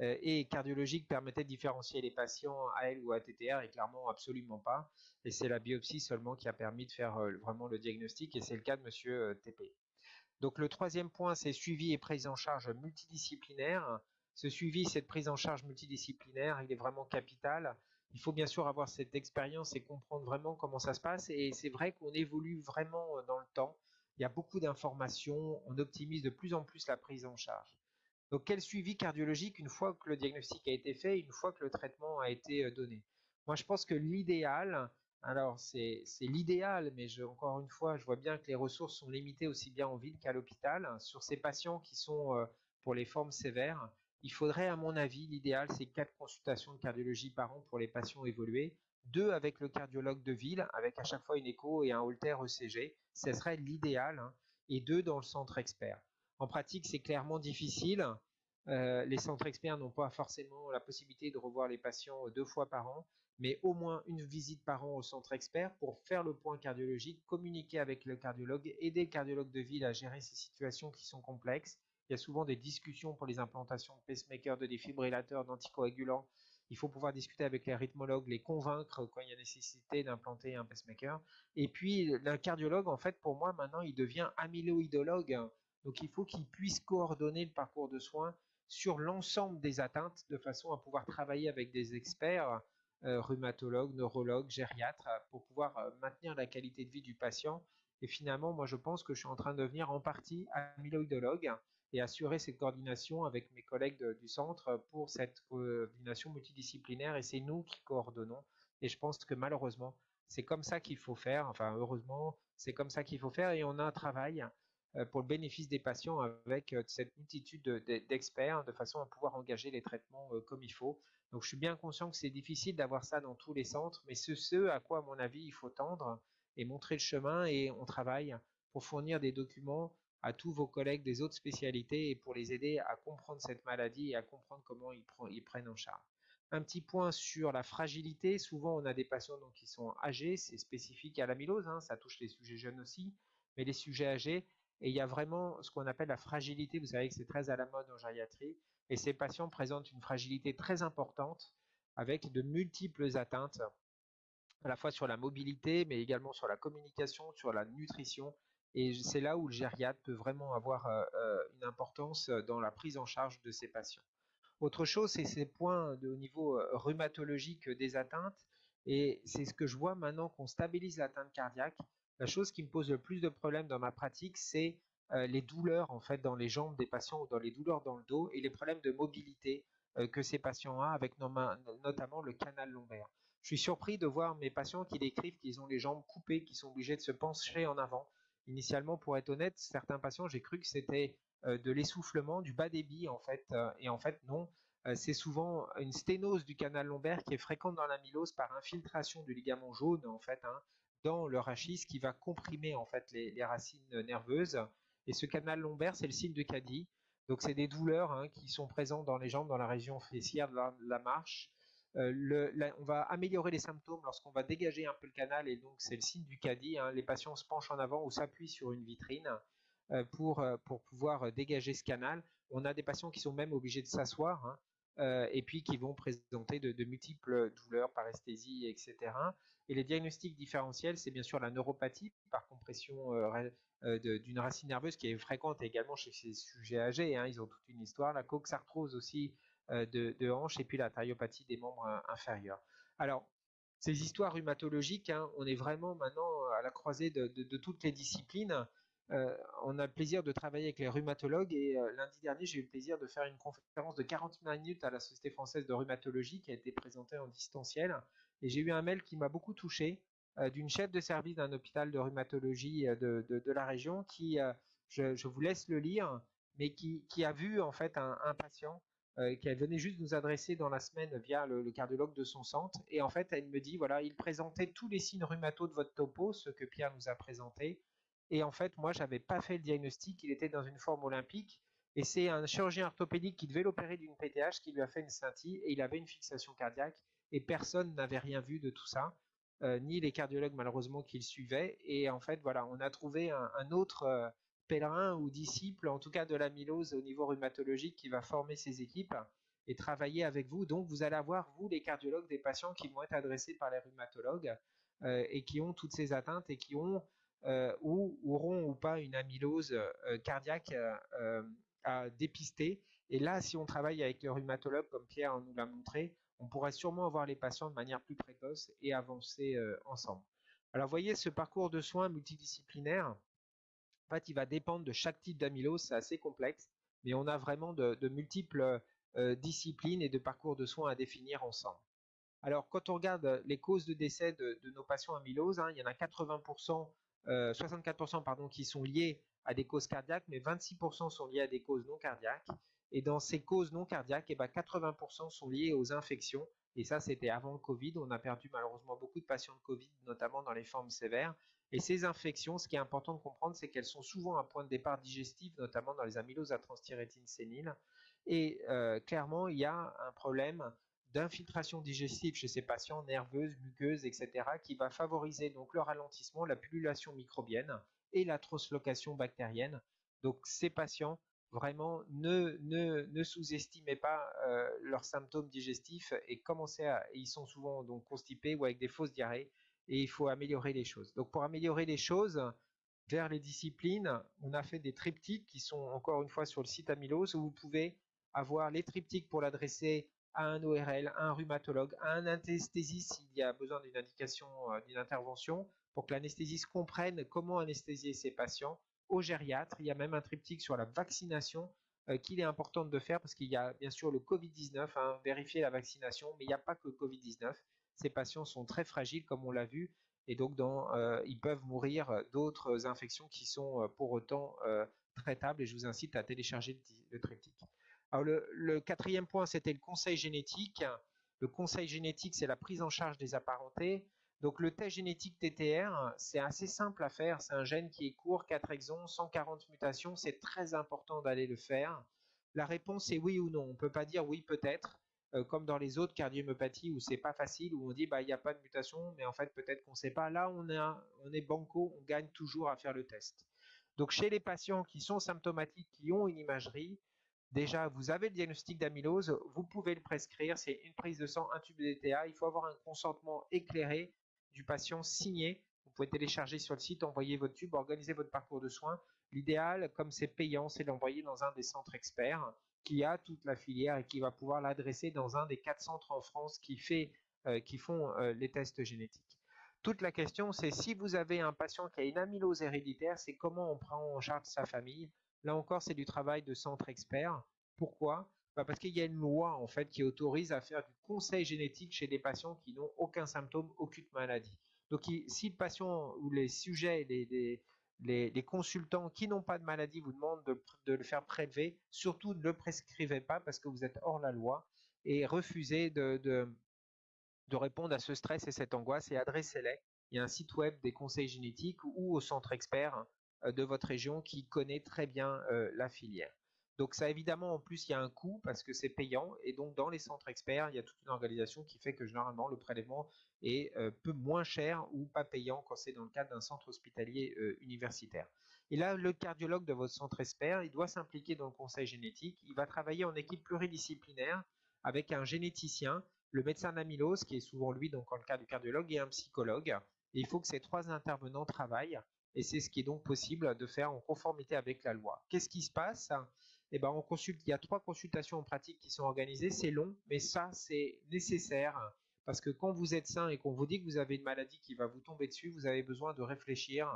euh, et cardiologiques permettaient de différencier les patients AL ou ATTR et clairement absolument pas. Et c'est la biopsie seulement qui a permis de faire euh, vraiment le diagnostic et c'est le cas de monsieur TP. Donc le troisième point, c'est suivi et prise en charge multidisciplinaire. Ce suivi, cette prise en charge multidisciplinaire, il est vraiment capital. Il faut bien sûr avoir cette expérience et comprendre vraiment comment ça se passe. Et c'est vrai qu'on évolue vraiment dans le temps. Il y a beaucoup d'informations, on optimise de plus en plus la prise en charge. Donc quel suivi cardiologique une fois que le diagnostic a été fait, une fois que le traitement a été euh, donné? Moi je pense que l'idéal, alors, c'est l'idéal, mais encore une fois, je vois bien que les ressources sont limitées aussi bien en ville qu'à l'hôpital. Sur ces patients qui sont euh, pour les formes sévères, il faudrait, à mon avis, l'idéal, c'est quatre consultations de cardiologie par an pour les patients évolués, deux avec le cardiologue de ville, avec à chaque fois une écho et un holter ECG, ce serait l'idéal, hein, et deux dans le centre expert. En pratique, c'est clairement difficile. Euh, les centres experts n'ont pas forcément la possibilité de revoir les patients deux fois par an mais au moins une visite par an au centre expert pour faire le point cardiologique, communiquer avec le cardiologue, aider le cardiologue de ville à gérer ces situations qui sont complexes. Il y a souvent des discussions pour les implantations de pacemakers, de défibrillateurs, d'anticoagulants. Il faut pouvoir discuter avec les rythmologues, les convaincre quand il y a nécessité d'implanter un pacemaker. Et puis, le cardiologue, en fait, pour moi, maintenant, il devient amyloïdologue. Donc, il faut qu'il puisse coordonner le parcours de soins sur l'ensemble des atteintes de façon à pouvoir travailler avec des experts euh, rhumatologue, neurologue, gériatre, euh, pour pouvoir euh, maintenir la qualité de vie du patient. Et finalement, moi, je pense que je suis en train de devenir en partie amyloïdologue et assurer cette coordination avec mes collègues du centre pour cette coordination multidisciplinaire. Et c'est nous qui coordonnons. Et je pense que malheureusement, c'est comme ça qu'il faut faire. Enfin, heureusement, c'est comme ça qu'il faut faire. Et on a un travail pour le bénéfice des patients avec cette multitude d'experts de façon à pouvoir engager les traitements comme il faut. Donc je suis bien conscient que c'est difficile d'avoir ça dans tous les centres, mais c'est ce à quoi, à mon avis, il faut tendre et montrer le chemin et on travaille pour fournir des documents à tous vos collègues des autres spécialités et pour les aider à comprendre cette maladie et à comprendre comment ils, ils prennent en charge. Un petit point sur la fragilité. Souvent, on a des patients donc, qui sont âgés, c'est spécifique à l'amylose, hein, ça touche les sujets jeunes aussi, mais les sujets âgés. Et il y a vraiment ce qu'on appelle la fragilité. Vous savez que c'est très à la mode en gériatrie. Et ces patients présentent une fragilité très importante avec de multiples atteintes, à la fois sur la mobilité, mais également sur la communication, sur la nutrition. Et c'est là où le gériatre peut vraiment avoir euh, euh, une importance dans la prise en charge de ces patients. Autre chose, c'est ces points de, au niveau euh, rhumatologique des atteintes. Et c'est ce que je vois maintenant qu'on stabilise l'atteinte cardiaque. La chose qui me pose le plus de problèmes dans ma pratique, c'est euh, les douleurs en fait dans les jambes des patients ou dans les douleurs dans le dos et les problèmes de mobilité que ces patients ont, avec notamment le canal lombaire. Je suis surpris de voir mes patients qui décrivent qu'ils ont les jambes coupées, qu'ils sont obligés de se pencher en avant. Initialement, pour être honnête, certains patients, j'ai cru que c'était de l'essoufflement, du bas débit en fait, et en fait non. c'est souvent une sténose du canal lombaire qui est fréquente dans l'amylose par infiltration du ligament jaune en fait, hein, dans le rachis qui va comprimer en fait les, racines nerveuses. Et ce canal lombaire, c'est le signe de Caddy. Donc c'est des douleurs hein, qui sont présentes dans les jambes, dans la région fessière de la, marche. Euh, on va améliorer les symptômes lorsqu'on va dégager un peu le canal et donc c'est le signe du caddie. Hein. Les patients se penchent en avant ou s'appuient sur une vitrine euh, pour, euh, pour pouvoir dégager ce canal. On a des patients qui sont même obligés de s'asseoir et puis qui vont présenter de, multiples douleurs, paresthésie, etc. Et les diagnostics différentiels, c'est bien sûr la neuropathie par compression d'une racine nerveuse qui est fréquente également chez ces sujets âgés. Hein. ils ont toute une histoire. La coxarthrose aussi de, de hanche et puis la thariopathie des membres inférieurs. Alors, ces histoires rhumatologiques, hein, on est vraiment maintenant à la croisée de, toutes les disciplines. on a le plaisir de travailler avec les rhumatologues et lundi dernier, j'ai eu le plaisir de faire une conférence de 40 minutes à la Société française de rhumatologie qui a été présentée en distanciel. Et j'ai eu un mail qui m'a beaucoup touché d'une chef de service d'un hôpital de rhumatologie de, la région qui, je, vous laisse le lire, mais qui, a vu en fait un patient euh, qu'elle venait juste nous adresser dans la semaine via le, cardiologue de son centre. Et en fait, elle me dit, voilà, il présentait tous les signes rhumato de votre topo, ce que Pierre nous a présenté. Et en fait, moi, j'avais pas fait le diagnostic, il était dans une forme olympique. Et c'est un chirurgien orthopédique qui devait l'opérer d'une PTH qui lui a fait une scintille et il avait une fixation cardiaque. Et personne n'avait rien vu de tout ça, euh, ni les cardiologues malheureusement qui le suivaient. Et en fait, voilà, on a trouvé un, autre, euh, pèlerin ou disciple, en tout cas de l'amylose au niveau rhumatologique, qui va former ces équipes et travailler avec vous. Donc, vous allez avoir, vous, les cardiologues, des patients qui vont être adressés par les rhumatologues euh, et qui ont toutes ces atteintes et qui ont euh, ou auront ou pas une amylose euh, cardiaque à dépister. Et là, si on travaille avec les rhumatologues, comme Pierre nous l'a montré, on pourrait sûrement avoir les patients de manière plus précoce et avancer ensemble. Alors, voyez ce parcours de soins multidisciplinaire fait, il va dépendre de chaque type d'amylose, c'est assez complexe, mais on a vraiment de, multiples euh, disciplines et de parcours de soins à définir ensemble. Alors, quand on regarde les causes de décès de, nos patients amylose, hein, il y en a 80%, 64% euh, pardon, qui sont liées à des causes cardiaques, mais 26% sont liées à des causes non cardiaques. Et dans ces causes non cardiaques, eh ben 80% sont liées aux infections. Et ça, c'était avant le Covid. On a perdu malheureusement beaucoup de patients de Covid, notamment dans les formes sévères. Et ces infections, ce qui est important de comprendre, c'est qu'elles sont souvent un point de départ digestif, notamment dans les amyloses à transthyrétine sénile. Et euh, clairement, il y a un problème d'infiltration digestive chez ces patients, nerveuses, muqueuses, etc., qui va favoriser donc le ralentissement, la pullulation microbienne et la translocation bactérienne. Donc ces patients, vraiment, ne, sous-estimez pas euh, leurs symptômes digestifs et commencez à, ils sont souvent donc constipés ou avec des fausses diarrhées et il faut améliorer les choses. Donc pour améliorer les choses, vers les disciplines, on a fait des triptyques qui sont encore une fois sur le site Amylose où vous pouvez avoir les triptyques pour l'adresser à un ORL, à un rhumatologue, à un anesthésiste s'il y a besoin d'une indication, euh, d'une intervention, pour que l'anesthésiste comprenne comment anesthésier ses patients, au gériatre. Il y a même un triptyque sur la vaccination euh, qu'il est important de faire parce qu'il y a bien sûr le Covid-19, hein, vérifier la vaccination, mais il n'y a pas que le Covid-19 ces patients sont très fragiles, comme on l'a vu, et donc euh, ils peuvent mourir d'autres infections qui sont euh, pour autant euh, traitables. Et je vous incite à télécharger le, triptyque. Alors le, quatrième point, c'était le conseil génétique. Le conseil génétique, c'est la prise en charge des apparentés. Donc le test génétique TTR, c'est assez simple à faire. C'est un gène qui est court, 4 exons, 140 mutations. C'est très important d'aller le faire. La réponse est oui ou non. On ne peut pas dire oui peut-être. Euh, comme dans les autres cardiomyopathies où c'est pas facile, où on dit bah il n'y a pas de mutation, mais en fait peut-être qu'on ne sait pas. Là on est, on est banco, on gagne toujours à faire le test. Donc chez les patients qui sont symptomatiques, qui ont une imagerie, déjà vous avez le diagnostic d'amylose, vous pouvez le prescrire, c'est une prise de sang, un tube d'ETA, il faut avoir un consentement éclairé du patient signé. Vous pouvez télécharger sur le site, envoyer votre tube, organiser votre parcours de soins. L'idéal, comme c'est payant, c'est d'envoyer dans un des centres experts qui a toute la filière et qui va pouvoir l'adresser dans un des quatre centres en France qui, fait, euh, qui font euh, les tests génétiques. Toute la question, c'est si vous avez un patient qui a une amylose héréditaire, c'est comment on prend en charge sa famille. Là encore, c'est du travail de centre expert. Pourquoi? Bah, Parce qu'il y a une loi en fait qui autorise à faire du conseil génétique chez des patients qui n'ont aucun symptôme, aucune maladie. Donc si le patient ou les sujets, les, consultants qui n'ont pas de maladie vous demandent de, le faire prélever, surtout ne le prescrivez pas parce que vous êtes hors la loi et refusez de, répondre à ce stress et cette angoisse et adressez-les. Il y a un site web des conseils génétiques ou au centre expert euh, de votre région qui connaît très bien euh, la filière. Donc ça évidemment en plus il y a un coût parce que c'est payant et donc dans les centres experts il y a toute une organisation qui fait que généralement le prélèvement est euh, peu moins cher ou pas payant quand c'est dans le cadre d'un centre hospitalier universitaire. Et là le cardiologue de votre centre expert il doit s'impliquer dans le conseil génétique, il va travailler en équipe pluridisciplinaire avec un généticien, le médecin d'amylose qui est souvent lui donc en le cas du cardiologue et un psychologue. Et il faut que ces trois intervenants travaillent et c'est ce qui est donc possible de faire en conformité avec la loi. Qu'est-ce qui se passe? Eh ben, on consulte, il y a trois consultations en pratique qui sont organisées, c'est long, mais ça c'est nécessaire parce que quand vous êtes sain et qu'on vous dit que vous avez une maladie qui va vous tomber dessus, vous avez besoin de réfléchir,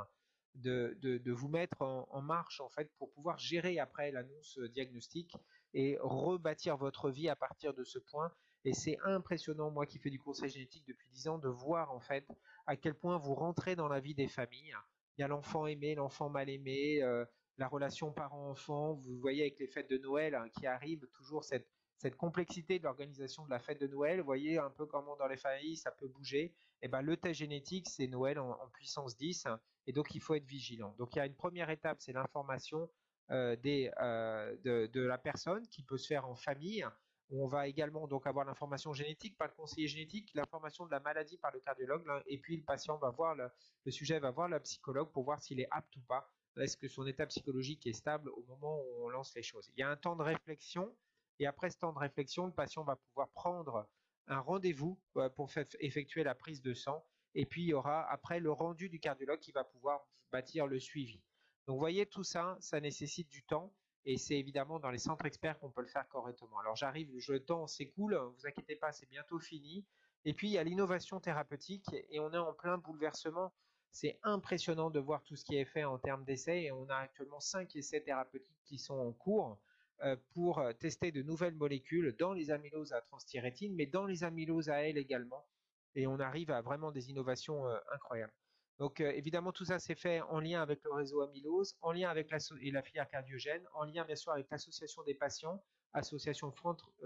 de, vous mettre en, marche en fait pour pouvoir gérer après l'annonce diagnostique et rebâtir votre vie à partir de ce point. Et c'est impressionnant, moi qui fais du conseil génétique depuis 10 ans, de voir en fait à quel point vous rentrez dans la vie des familles. Il y a l'enfant aimé, l'enfant mal aimé, euh, la relation parent-enfant. Vous voyez avec les fêtes de Noël hein, qui arrivent, toujours cette, cette complexité de l'organisation de la fête de Noël. Vous voyez un peu comment dans les familles ça peut bouger. Et eh ben, le test génétique, c'est Noël en, puissance 10. et donc, il faut être vigilant. Donc, il y a une première étape, c'est l'information euh, euh, de, de, la personne qui peut se faire en famille. On va également donc avoir l'information génétique par le conseiller génétique, l'information de la maladie par le cardiologue, et puis le patient va voir le, le sujet va voir le psychologue pour voir s'il est apte ou pas est-ce que son état psychologique est stable au moment où on lance les choses Il y a un temps de réflexion et après ce temps de réflexion, le patient va pouvoir prendre un rendez-vous euh, pour effectuer la prise de sang et puis il y aura après le rendu du cardiologue qui va pouvoir bâtir le suivi. Donc vous voyez tout ça, ça nécessite du temps et c'est évidemment dans les centres experts qu'on peut le faire correctement. Alors j'arrive, le temps s'écoule, vous inquiétez pas, c'est bientôt fini. Et puis il y a l'innovation thérapeutique et on est en plein bouleversement c'est impressionnant de voir tout ce qui est fait en termes d'essais et on a actuellement 5 essais thérapeutiques qui sont en cours euh, pour euh, tester de nouvelles molécules dans les amyloses à transthyrétine, mais dans les amyloses à L également. Et on arrive à vraiment des innovations euh, incroyables. Donc évidemment, tout ça s'est fait en lien avec le réseau amylose, en lien avec la, la filière cardiogène, en lien bien sûr avec l'association des patients, association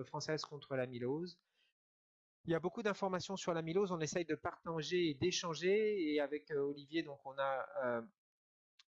française contre l'amylose, il y a beaucoup d'informations sur l'amylose. On essaye de partager et d'échanger. Et avec euh, Olivier, donc, on a euh,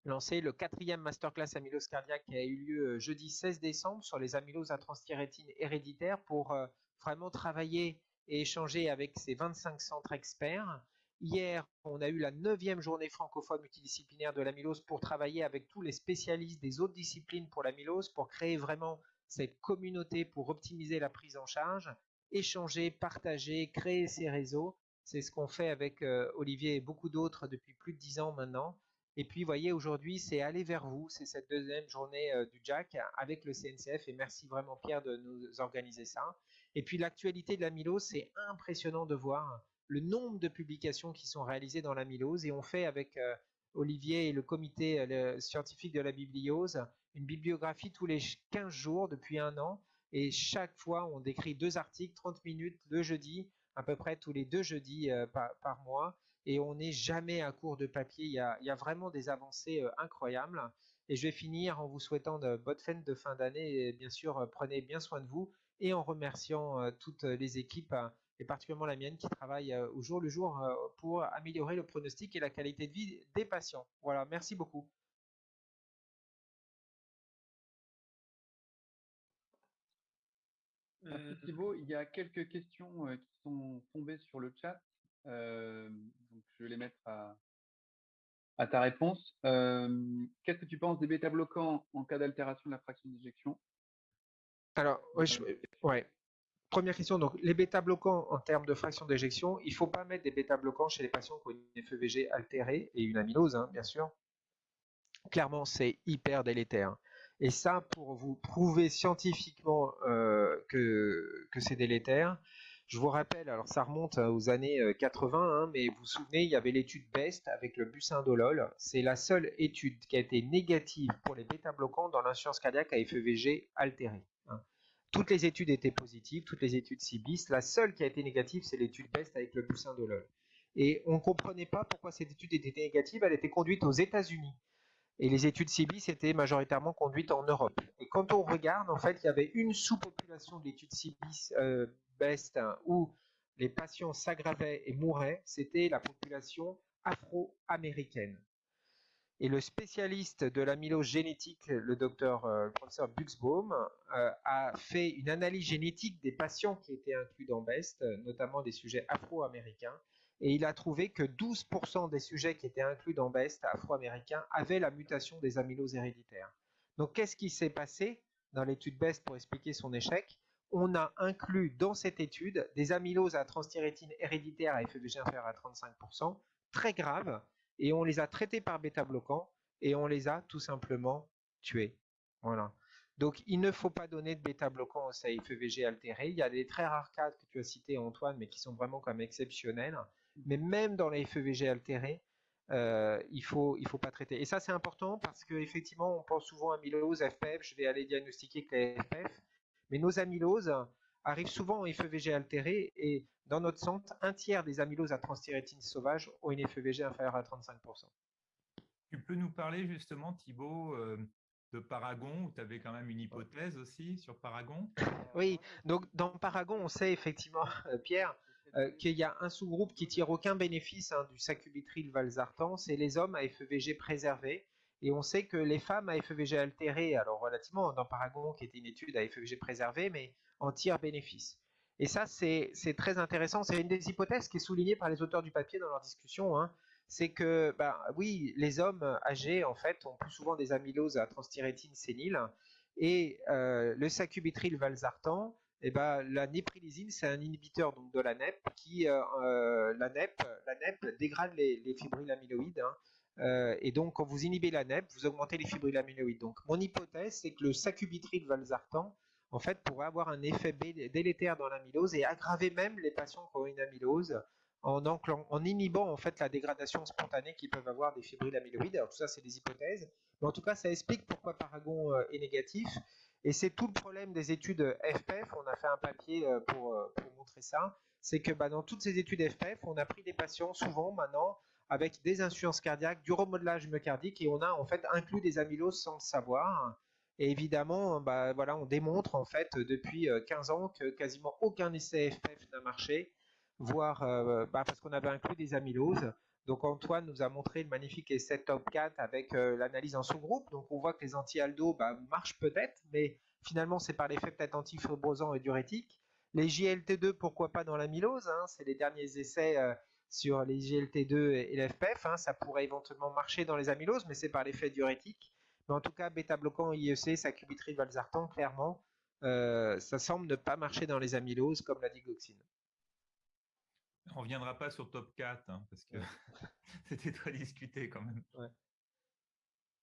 lancé le quatrième masterclass amylose cardiaque qui a eu lieu euh, jeudi 16 décembre sur les amyloses à transthyrétine héréditaires pour vraiment travailler et échanger avec ces 25 centres experts. Hier, on a eu la neuvième journée francophone multidisciplinaire de l'amylose pour travailler avec tous les spécialistes des autres disciplines pour l'amylose, pour créer vraiment cette communauté pour optimiser la prise en charge échanger, partager, créer ces réseaux. C'est ce qu'on fait avec euh, Olivier et beaucoup d'autres depuis plus de dix ans maintenant. Et puis, voyez, aujourd'hui, c'est aller vers vous. C'est cette deuxième journée euh, du Jack avec le CNCF. Et merci vraiment, Pierre, de nous organiser ça. Et puis, l'actualité de l'amylose, c'est impressionnant de voir le nombre de publications qui sont réalisées dans l'amylose. Et on fait avec euh, Olivier et le comité scientifique de la bibliose une bibliographie tous les 15 jours depuis un an et chaque fois, on décrit deux articles, 30 minutes le jeudi, à peu près tous les deux jeudis euh, par, mois. Et on n'est jamais à court de papier. Il y a, vraiment des avancées euh, incroyables. Et je vais finir en vous souhaitant de bonnes fêtes de fin d'année. Bien sûr, euh, prenez bien soin de vous et en remerciant toutes les équipes et particulièrement la mienne qui travaille au jour le jour pour améliorer le pronostic et la qualité de vie des patients. Voilà, merci beaucoup. Merci euh, Thibaut. Il y a quelques questions euh, qui sont tombées sur le chat. Euh, donc je vais les mettre à, à ta réponse. Qu'est-ce que tu penses des bêta-bloquants en cas d'altération de la fraction d'éjection? Alors, ouais, Première question, donc les bêta-bloquants en termes de fraction d'éjection, il ne faut pas mettre des bêta-bloquants chez les patients qui ont une FEVG altérée et une amylose, hein, bien sûr. Clairement, c'est hyper délétère. Et ça, pour vous prouver scientifiquement euh, que, que c'est délétère, je vous rappelle, alors ça remonte euh, aux années 80, euh, hein, mais vous vous souvenez, il y avait l'étude BEST avec le busindolol. C'est la seule étude qui a été négative pour les bêta-bloquants dans l'insuffisance cardiaque à FEVG altérée. Hein. toutes les études étaient positives, toutes les études CIBIS. La seule qui a été négative, c'est l'étude BEST avec le l'œil. Et on ne comprenait pas pourquoi cette étude était négative. Elle était conduite aux États-Unis. Et les études CIBIS étaient majoritairement conduites en Europe. Et quand on regarde, en fait, il y avait une sous-population de l'étude CIBIS euh, BEST hein, où les patients s'aggravaient et mouraient, c'était la population afro-américaine. Et le spécialiste de l'amylose génétique, le docteur, euh, professeur Buxbaum, euh, a fait une analyse génétique des patients qui étaient inclus dans BEST, notamment des sujets afro-américains, et il a trouvé que 12% des sujets qui étaient inclus dans BEST afro-américains avaient la mutation des amyloses héréditaires. Donc qu'est-ce qui s'est passé dans l'étude BEST pour expliquer son échec? On a inclus dans cette étude des amyloses à transthyrétine héréditaire à FEVG inférieur à 35%, très graves, et on les a traités par bêta-bloquants et on les a tout simplement tués. Voilà. Donc, il ne faut pas donner de bêta-bloquants au CFEVG altéré. Il y a des très rares cas que tu as cités, Antoine, mais qui sont vraiment comme exceptionnels mais même dans les FEVG altérés, euh, il faut il faut pas traiter. Et ça c'est important parce qu'effectivement on pense souvent à amylose, FPF, je vais aller diagnostiquer que les FPF, mais nos amyloses arrivent souvent en FEVG altéré et dans notre centre, un tiers des amyloses à transthyrétine sauvage ont une FEVG inférieure à 35%. Tu peux nous parler justement, Thibault, euh, de Paragon, où tu avais quand même une hypothèse aussi sur Paragon? Oui, donc dans Paragon, on sait effectivement, [LAUGHS] Pierre, euh, qu'il y a un sous-groupe qui tire aucun bénéfice hein, du sacubitril valsartan, c'est les hommes à FEVG préservés. Et on sait que les femmes à FEVG altérées, alors relativement dans Paragon qui était une étude à FEVG préservé, mais en tirent bénéfice. Et ça, c'est très intéressant. C'est une des hypothèses qui est soulignée par les auteurs du papier dans leur discussion. Hein. C'est que, ben, oui, les hommes âgés, en fait, ont plus souvent des amyloses à transthyrétine sénile. Et euh, le sacubitril valsartan, eh ben, la néprilésine, c'est un inhibiteur donc, de la NEP qui, euh, euh, la, NEP, la NEP dégrade les, les amyloïdes. Hein. Euh, et donc, quand vous inhibez la NEP, vous augmentez les amyloïdes. Donc, mon hypothèse, c'est que le sacubitril valsartan, en fait, pourrait avoir un effet délétère dans l'amylose et aggraver même les patients qui ont une amylose en, en, inhibant en fait la dégradation spontanée qu'ils peuvent avoir des amyloïdes. Alors tout ça, c'est des hypothèses, mais en tout cas, ça explique pourquoi Paragon est négatif. Et c'est tout le problème des études FPF. On a fait un papier euh, pour, euh, pour montrer ça. C'est que bah, dans toutes ces études FPF, on a pris des patients souvent maintenant avec des insuffisances cardiaques, du remodelage myocardique et on a en fait inclus des amyloses sans le savoir. Et évidemment, bah, voilà, on démontre en fait depuis 15 euh, ans que quasiment aucun essai FPF n'a marché, voire bah, parce qu'on avait inclus des amyloses. Donc Antoine nous a montré le magnifique essai Top 4 avec euh, l'analyse en sous-groupe. Donc on voit que les anti-aldo bah, marchent peut-être, mais finalement c'est par l'effet peut-être antifibrosant et diurétique. Les JLT2, pourquoi pas dans l'amylose hein, C'est les derniers essais euh, sur les JLT2 et l'FPF. Hein, ça pourrait éventuellement marcher dans les amyloses, mais c'est par l'effet diurétique. Mais en tout cas, bêta-bloquant IEC, sacubitril, valsartan, clairement, euh, ça semble ne pas marcher dans les amyloses comme la digoxine. On reviendra pas sur top 4 hein, parce que [LAUGHS] c'était très discuté quand même.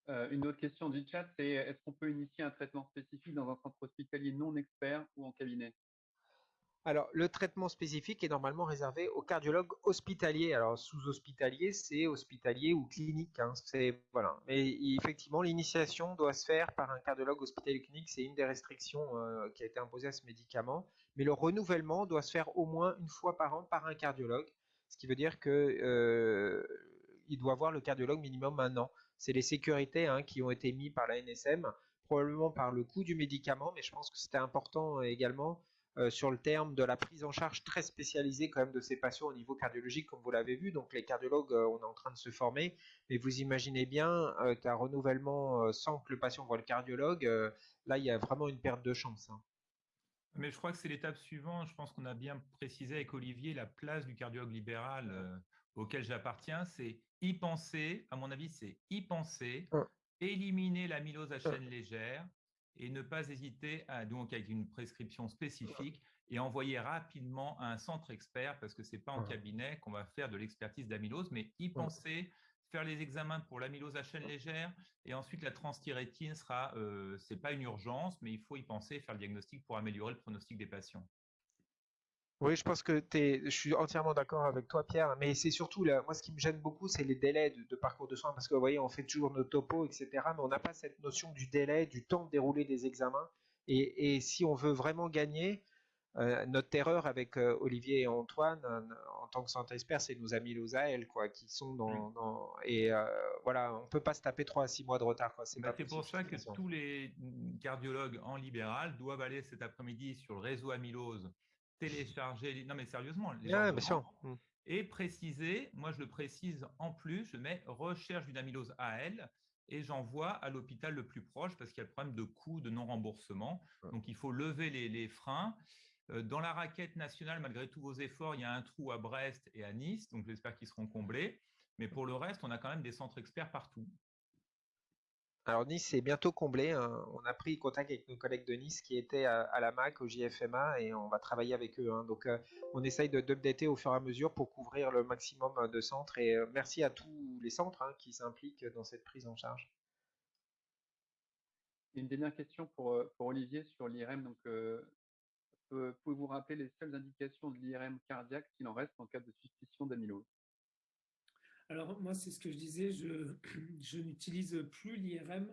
Euh, une autre question du chat, c'est est-ce qu'on peut initier un traitement spécifique dans un centre hospitalier non expert ou en cabinet? Alors, le traitement spécifique est normalement réservé aux cardiologues hospitaliers. Alors, sous-hospitalier, c'est hospitalier ou clinique. Hein, voilà. Mais effectivement, l'initiation doit se faire par un cardiologue hospitalier clinique. C'est une des restrictions euh, qui a été imposée à ce médicament. Mais le renouvellement doit se faire au moins une fois par an par un cardiologue. Ce qui veut dire qu'il euh, doit voir le cardiologue minimum un an. C'est les sécurités hein, qui ont été mises par la NSM, probablement par le coût du médicament, mais je pense que c'était important également euh, sur le terme de la prise en charge très spécialisée quand même de ces patients au niveau cardiologique, comme vous l'avez vu. Donc les cardiologues, euh, on est en train de se former, mais vous imaginez bien euh, qu'un renouvellement sans que le patient voit le cardiologue, là il y a vraiment une perte de chance. Hein. Mais je crois que c'est l'étape suivante. Je pense qu'on a bien précisé avec Olivier la place du cardiologue libéral auquel j'appartiens, c'est y penser. À mon avis, c'est y penser, éliminer l'amylose à chaîne légère, et ne pas hésiter à, donc avec une prescription spécifique et envoyer rapidement à un centre expert parce que c'est pas en cabinet qu'on va faire de l'expertise d'amylose, mais y penser, faire les examens pour l'amylose à chaîne légère et ensuite la transthyrétine sera, euh, c'est pas une urgence, mais il faut y penser, faire le diagnostic pour améliorer le pronostic des patients. Oui, je pense que je suis entièrement d'accord avec toi, Pierre, mais c'est surtout, là, moi, ce qui me gêne beaucoup, c'est les délais de, parcours de soins, parce que vous voyez, on fait toujours nos topos, etc., mais on n'a pas cette notion du délai, du temps de dérouler des examens. Et, si on veut vraiment gagner, notre terreur avec Olivier et Antoine en tant que centre expert, c'est nos amis l'OSAL, quoi, qui sont dans, et voilà, on peut pas se taper 3 à 6 mois de retard, quoi. C'est bah, pour ça que tous les cardiologues en libéral doivent aller cet après-midi sur le réseau amylose, télécharger, non mais sérieusement, les bien sûr. Mmh. et préciser, moi je le précise en plus, je mets recherche d'une amylose AL et j'envoie à l'hôpital le plus proche parce qu'il y a le problème de coût de non-remboursement. Donc il faut lever les freins. Euh, dans la raquette nationale, malgré tous vos efforts, il y a un trou à Brest et à Nice, donc j'espère qu'ils seront comblés. Mais pour le reste, on a quand même des centres experts partout. Alors Nice est bientôt comblé. Hein. On a pris contact avec nos collègues de Nice qui étaient à, la MAC, au JFMA, et on va travailler avec eux. Hein. Donc euh, on essaye de d'updater au fur et à mesure pour couvrir le maximum de centres. Et euh, merci à tous les centres hein, qui s'impliquent dans cette prise en charge. Une dernière question pour, pour Olivier sur l'IRM. Donc, pouvez-vous rappeler les seules indications de l'IRM cardiaque s'il en reste en cas de suspicion d'amylose? Alors moi, c'est ce que je disais, je, [CLEARS THROAT] n'utilise plus l'IRM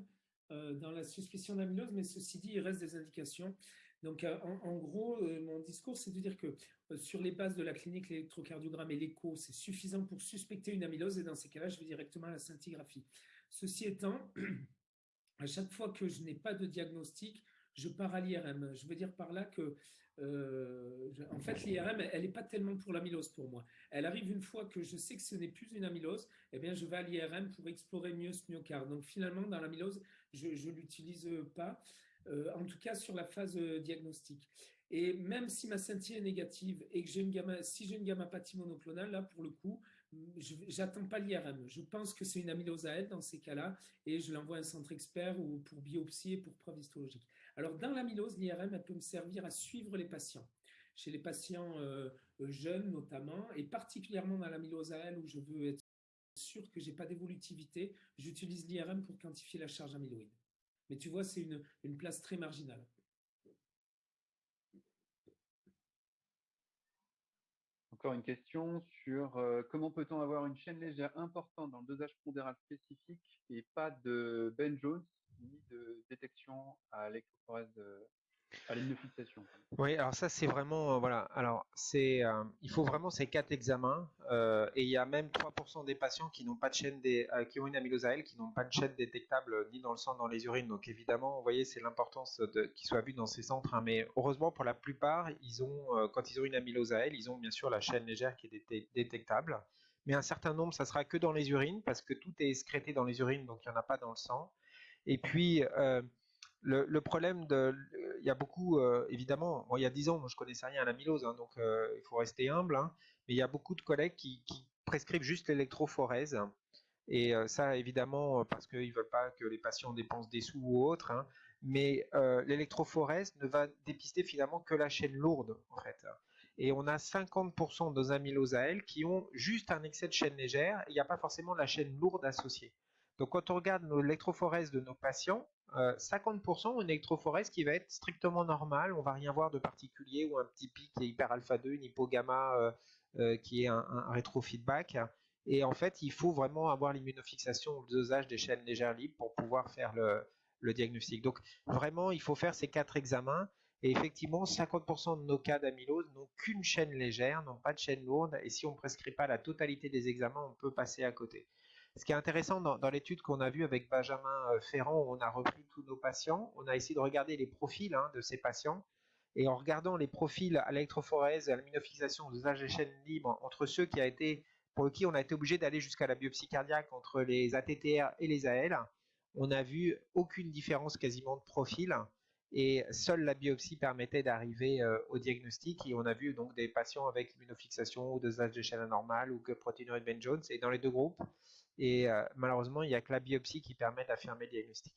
euh, dans la suspicion d'amylose, mais ceci dit, il reste des indications. Donc euh, en, gros, euh, mon discours, c'est de dire que sur les bases de la clinique, l'électrocardiogramme et l'écho, c'est suffisant pour suspecter une amylose, et dans ces cas-là, je vais directement à la scintigraphie. Ceci étant, [CLEARS THROAT] à chaque fois que je n'ai pas de diagnostic, je pars à l'IRM. Je veux dire par là que euh, en fait, l'IRM, elle n'est pas tellement pour l'amylose pour moi. Elle arrive une fois que je sais que ce n'est plus une amylose, eh bien, je vais à l'IRM pour explorer mieux ce myocarde. Donc, finalement, dans l'amylose, je ne l'utilise pas, euh, en tout cas sur la phase euh, diagnostique. Et même si ma scintille est négative et que j'ai une gamma, si j'ai une gammapathie monoclonale, là, pour le coup, j'attends pas l'IRM. Je pense que c'est une amylose à elle dans ces cas-là et je l'envoie à un centre expert ou pour biopsie et pour preuve histologique. Alors, dans l'amylose, l'IRM, elle peut me servir à suivre les patients. Chez les patients euh, euh, jeunes notamment, et particulièrement dans l'amylose AL où je veux être sûr que j'ai pas d'évolutivité, j'utilise l'IRM pour quantifier la charge amyloïde. Mais tu vois, c'est une, une place très marginale. Encore une question sur euh, comment peut-on avoir une chaîne légère importante dans le dosage pondéral spécifique et pas de Ben Jones ni de détection à l'électrophorèse à fixation. Oui, alors ça c'est vraiment euh, voilà. Alors c'est euh, il faut vraiment ces quatre examens euh, et il y a même 3% des patients qui n'ont pas de chaîne des qui ont une amylose AL qui n'ont pas de chaîne détectable ni dans le sang ni dans les urines. Donc évidemment, vous voyez, c'est l'importance de qu'ils soient vus dans ces centres. Hein. mais heureusement pour la plupart, ils ont quand ils ont une amylose AL, ils ont bien sûr la chaîne légère qui est détectable. Mais un certain nombre, ça sera que dans les urines parce que tout est excrété dans les urines, donc il n'y en a pas dans le sang. Et puis, euh, le, problème de. Il y a beaucoup, euh, évidemment, il y a 10 ans, moi, je connaissais rien à l'amylose, hein, donc euh, il faut rester humble, hein, mais il y a beaucoup de collègues qui, prescrivent juste l'électrophorèse. Et ça, évidemment, parce qu'ils ne veulent pas que les patients dépensent des sous ou autre. Hein, mais l'électrophorèse ne va dépister finalement que la chaîne lourde, en fait. Et on a 50% de nos à elles qui ont juste un excès de chaîne légère, il n'y a pas forcément la chaîne lourde associée. Donc quand on regarde l'électrophorèse de nos patients, 50% ont une électrophorèse qui va être strictement normale, on va rien voir de particulier ou un petit pic qui est hyper alpha 2, une hypogamma euh, euh, qui est un, rétrofeedback. Et en fait, il faut vraiment avoir l'immunofixation ou le dosage des chaînes légères libres pour pouvoir faire le, le diagnostic. Donc vraiment, il faut faire ces quatre examens. Et effectivement, 50% de nos cas d'amylose n'ont qu'une chaîne légère, n'ont pas de chaîne lourde. Et si on ne prescrit pas la totalité des examens, on peut passer à côté. Ce qui est intéressant dans, l'étude qu'on a vue avec Benjamin euh, Ferrand, où on a repris tous nos patients, on a essayé de regarder les profils hein, de ces patients. Et en regardant les profils à l'électrophorèse, à l'immunofixation, aux des chaînes libres, entre ceux qui a été, pour qui on a été obligé d'aller jusqu'à la biopsie cardiaque entre les ATTR et les AL, on n'a vu aucune différence quasiment de profil. Et seule la biopsie permettait d'arriver euh, au diagnostic. Et on a vu donc des patients avec immunofixation ou dosage de chaîne anormale ou que protéinurie de Ben Jones et dans les deux groupes et euh, malheureusement, il n'y a que la biopsie qui permet d'affirmer le diagnostic.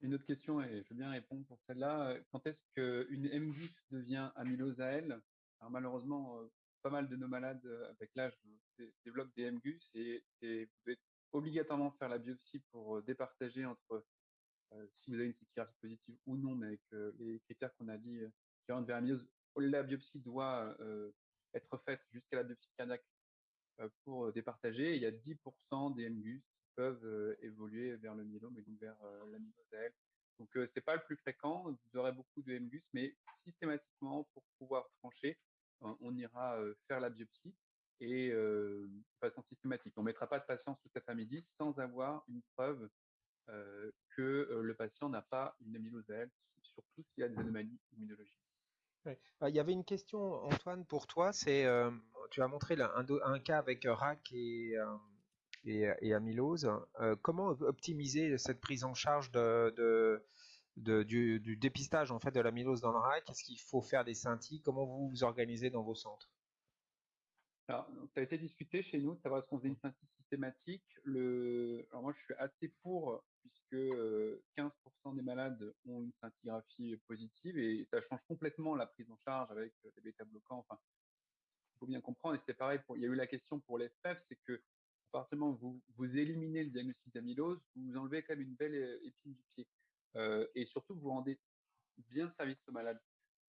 Une autre question, et je veux bien répondre pour celle-là. Euh, quand est-ce qu'une MGUS devient amylose AL Alors malheureusement, euh, pas mal de nos malades avec l'âge développent des MGUS et, vous devez obligatoirement faire la biopsie pour départager entre si vous avez une CTRA positive ou non, mais avec les critères qu'on a dit qui vers amylose. La biopsie doit être faite jusqu'à la biopsie cardiaque pour départager. Il y a 10% des MGUS peuvent évoluer vers le myélome et donc vers l'amylose AL. Donc, ce n'est pas le plus fréquent. Vous aurez beaucoup de MGUS, mais systématiquement, pour pouvoir trancher, on ira faire la biopsie et de façon systématique. On ne mettra pas de patient sous cet midi sans avoir une preuve que le patient n'a pas une amylose AL, surtout s'il y a des anomalies immunologiques. Bah, il y avait une question, Antoine, pour toi. C'est, tu as montré un, cas avec RAC et, et, amylose. comment optimiser cette prise en charge de, du, dépistage en fait de l'amylose dans le RAC Est-ce qu'il faut faire des scintilles Comment vous vous organisez dans vos centres? Alors, ça a été discuté chez nous de savoir ce qu'on faisait une scintille systématique. Alors moi, je suis assez pour, puisque 15% des malades ont une scintigraphie positive et ça change complètement la prise en charge avec des bêta-bloquants. Enfin, il faut bien comprendre, et c'est pareil, pour... il y a eu la question pour les c'est que à vous, éliminez le diagnostic d'amylose, vous enlevez quand même une belle épine du pied. et surtout, vous rendez bien service au malade.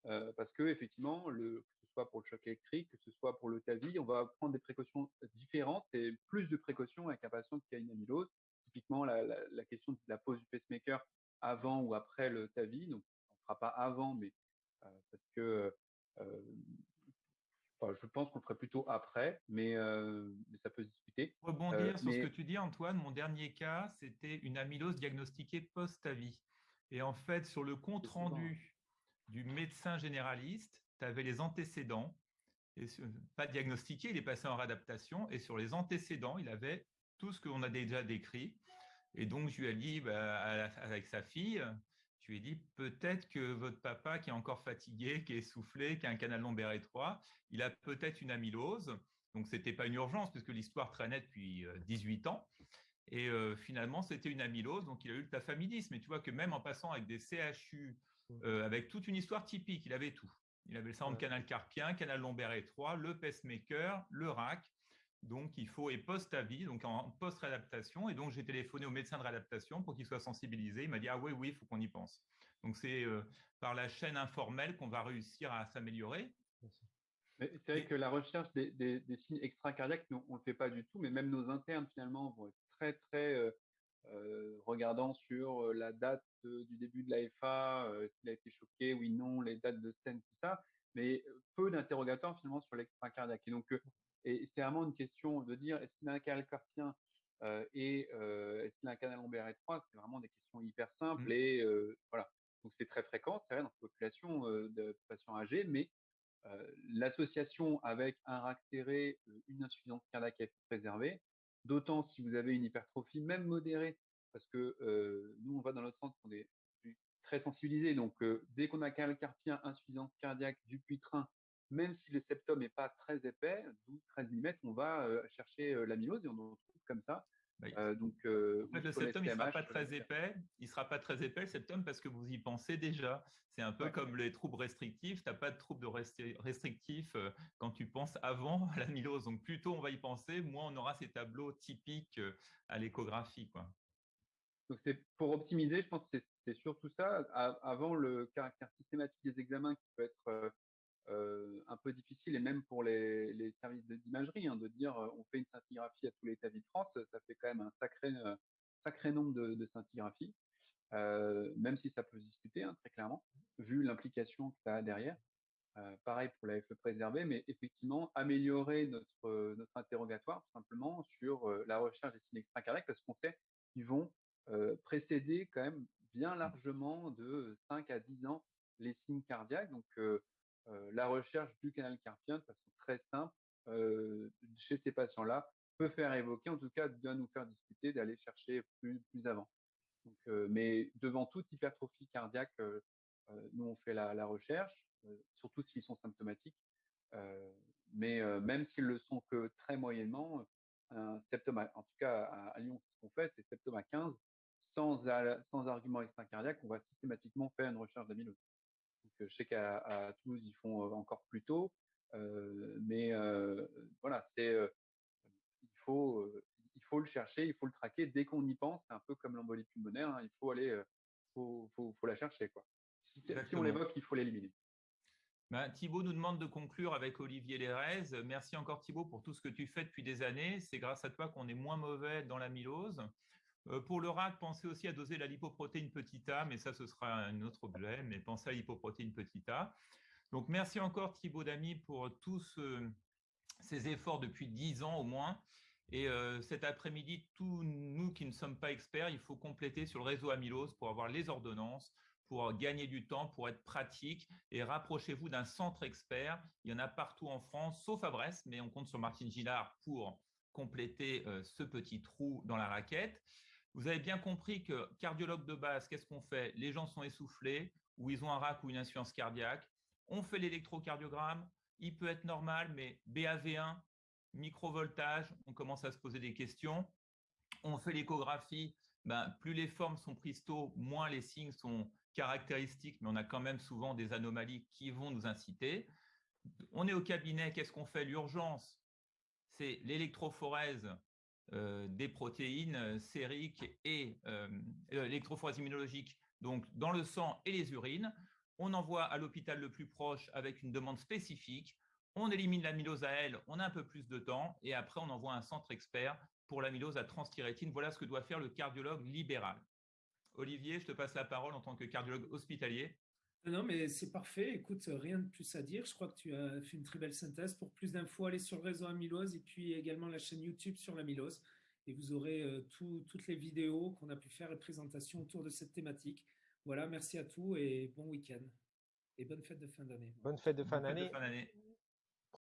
parce que effectivement, le, pour le choc électrique, que ce soit pour le TAVI. On va prendre des précautions différentes et plus de précautions avec un patient qui a une amylose. Typiquement, la, question de la pose du pacemaker avant ou après le TAVI. Donc, on ne fera pas avant, mais euh, parce que euh, je pense qu'on ferait plutôt après, mais, euh, ça peut se discuter. Rebondir sur ce que tu dis, Antoine. Mon dernier cas, c'était une amylose diagnostiquée post-TAVI. Et en fait, sur le compte rendu du médecin généraliste, tu avais les antécédents, et pas diagnostiqué, il est passé en réadaptation, et sur les antécédents, il avait tout ce qu'on a déjà décrit. Et donc, je lui ai dit, bah, avec sa fille, je lui ai dit, peut-être que votre papa, qui est encore fatigué, qui est essoufflé, qui a un canal lombaire étroit, il a peut-être une amylose. Donc, ce n'était pas une urgence, puisque l'histoire traînait depuis 18 euh, ans. Et euh, finalement, c'était une amylose, donc il a eu le tafamidis. Mais tu vois que même en passant avec des CHU, mmh. euh, avec toute une histoire typique, il avait tout. Il avait le syndrome de canal carpien, canal lombaire étroit, le pacemaker, le RAC. Donc, il faut, et post-avis, donc en post-réadaptation. Et donc, j'ai téléphoné au médecin de réadaptation pour qu'il soit sensibilisé. Il m'a dit, ah oui, oui, il faut qu'on y pense. Donc, c'est euh, par la chaîne informelle qu'on va réussir à s'améliorer. C'est vrai que la recherche des, signes extracardiaques, on ne le fait pas du tout, mais même nos internes, finalement, vont être très, très euh, regardant sur la date du début de l'AFA, s'il a été choqué, oui, non, les dates de scène, tout ça, mais peu d'interrogatoires finalement sur l'extracardiaque. Et donc, et c'est vraiment une question de dire est-ce qu'il a un canal carpien et est-ce qu'il a un canal lombaire étroit C'est vraiment des questions hyper simples mmh. et voilà. Donc c'est très fréquent, c'est vrai dans la population de patients âgés, mais l'association avec un RAC serré, une insuffisance cardiaque préservée, d'autant si vous avez une hypertrophie, même modérée, parce que nous, on va dans notre centre, on est très sensibilisés. Donc, dès qu'on a carpien, insuffisance cardiaque du puitrin, même si le septum n'est pas très épais, 12-13 mm, on va chercher l'amylose et on en trouve comme ça. Bah, donc, en fait, le septum, il ne sera pas très épais. Il sera pas très épais, le septum, parce que vous y pensez déjà. C'est un peu comme les troubles restrictifs. Tu n'as pas de troubles restrictifs quand tu penses avant [LAUGHS] l'amylose. Donc, plus tôt on va y penser, moins on aura ces tableaux typiques à l'échographie. Donc, c'est pour optimiser, je pense que c'est surtout ça. avant le caractère systématique des examens qui peut être un peu difficile, et même pour les, services d'imagerie, hein, de dire on fait une scintigraphie à tous les états de France, ça fait quand même un sacré, sacré nombre de, de scintigraphies, même si ça peut se discuter, hein, très clairement, vu l'implication que ça a derrière. pareil pour la FE préservée, mais effectivement améliorer notre, notre interrogatoire tout simplement sur la recherche des signes extracardiaques parce qu'on sait qu'ils vont précéder quand même bien largement de 5 à 10 ans les signes cardiaques. Donc, la recherche du canal carpien de façon très simple chez ces patients-là peut faire évoquer, en tout cas, bien nous faire discuter d'aller chercher plus, avant. Donc, mais devant toute hypertrophie cardiaque, nous, on fait la, recherche, surtout s'ils sont symptomatiques. mais même s'ils le sont que très moyennement, un en tout cas à, Lyon, ce qu'on fait, c'est septum à 15, sans, sans argument extracardiaque, on va systématiquement faire une recherche d'amylose. Je sais qu'à Toulouse, ils font encore plus tôt, mais voilà, c'est il faut il faut le chercher, il faut le traquer dès qu'on y pense. C'est un peu comme l'embolie pulmonaire, hein, il faut aller, faut, faut, faut, la chercher quoi. Si, on l'évoque, il faut l'éliminer. Ben, Thibaut nous demande de conclure avec Olivier Lérez. Merci encore Thibaut pour tout ce que tu fais depuis des années. C'est grâce à toi qu'on est moins mauvais dans l'amylose. Euh, pour le RAC, pensez aussi à doser la lipoprotéine petit a, mais ça, ce sera un autre objet, mais pensez à la lipoprotéine petit a. Donc, merci encore Thibaut Damy pour tous ces efforts depuis dix ans au moins. Et euh, cet après-midi, tous nous qui ne sommes pas experts, il faut compléter sur le réseau amylose pour avoir les ordonnances, pour gagner du temps, pour être pratique et rapprochez-vous d'un centre expert. Il y en a partout en France, sauf à Brest, mais on compte sur Martine Gillard pour compléter euh, ce petit trou dans la raquette. Vous avez bien compris que cardiologue de base, qu'est-ce qu'on fait? Les gens sont essoufflés ou ils ont un RAC ou une insuffisance cardiaque. On fait l'électrocardiogramme. Il peut être normal, mais BAV1, microvoltage, on commence à se poser des questions. On fait l'échographie. Ben, plus les formes sont prises moins les signes sont caractéristiques, mais on a quand même souvent des anomalies qui vont nous inciter. On est au cabinet, qu'est-ce qu'on fait? L'urgence, c'est l'électrophorèse des protéines euh, sériques et euh, l'électrophorèse immunologique, donc dans le sang et les urines. On envoie à l'hôpital le plus proche avec une demande spécifique. On élimine l'amylose à elle, on a un peu plus de temps et après on envoie un centre expert pour l'amylose à transthyrétine. Voilà ce que doit faire le cardiologue libéral. Olivier, je te passe la parole en tant que cardiologue hospitalier. Non, mais c'est parfait. Écoute, rien de plus à dire. Je crois que tu as fait une très belle synthèse. Pour plus d'infos, allez sur le réseau Amylose et puis également la chaîne YouTube sur l'amylose. Et vous aurez euh, toutes les vidéos qu'on a pu faire et présentations autour de cette thématique. Voilà, merci à tous et bon week-end. Et bonne fête de fin d'année. Bonne fête de fin d'année.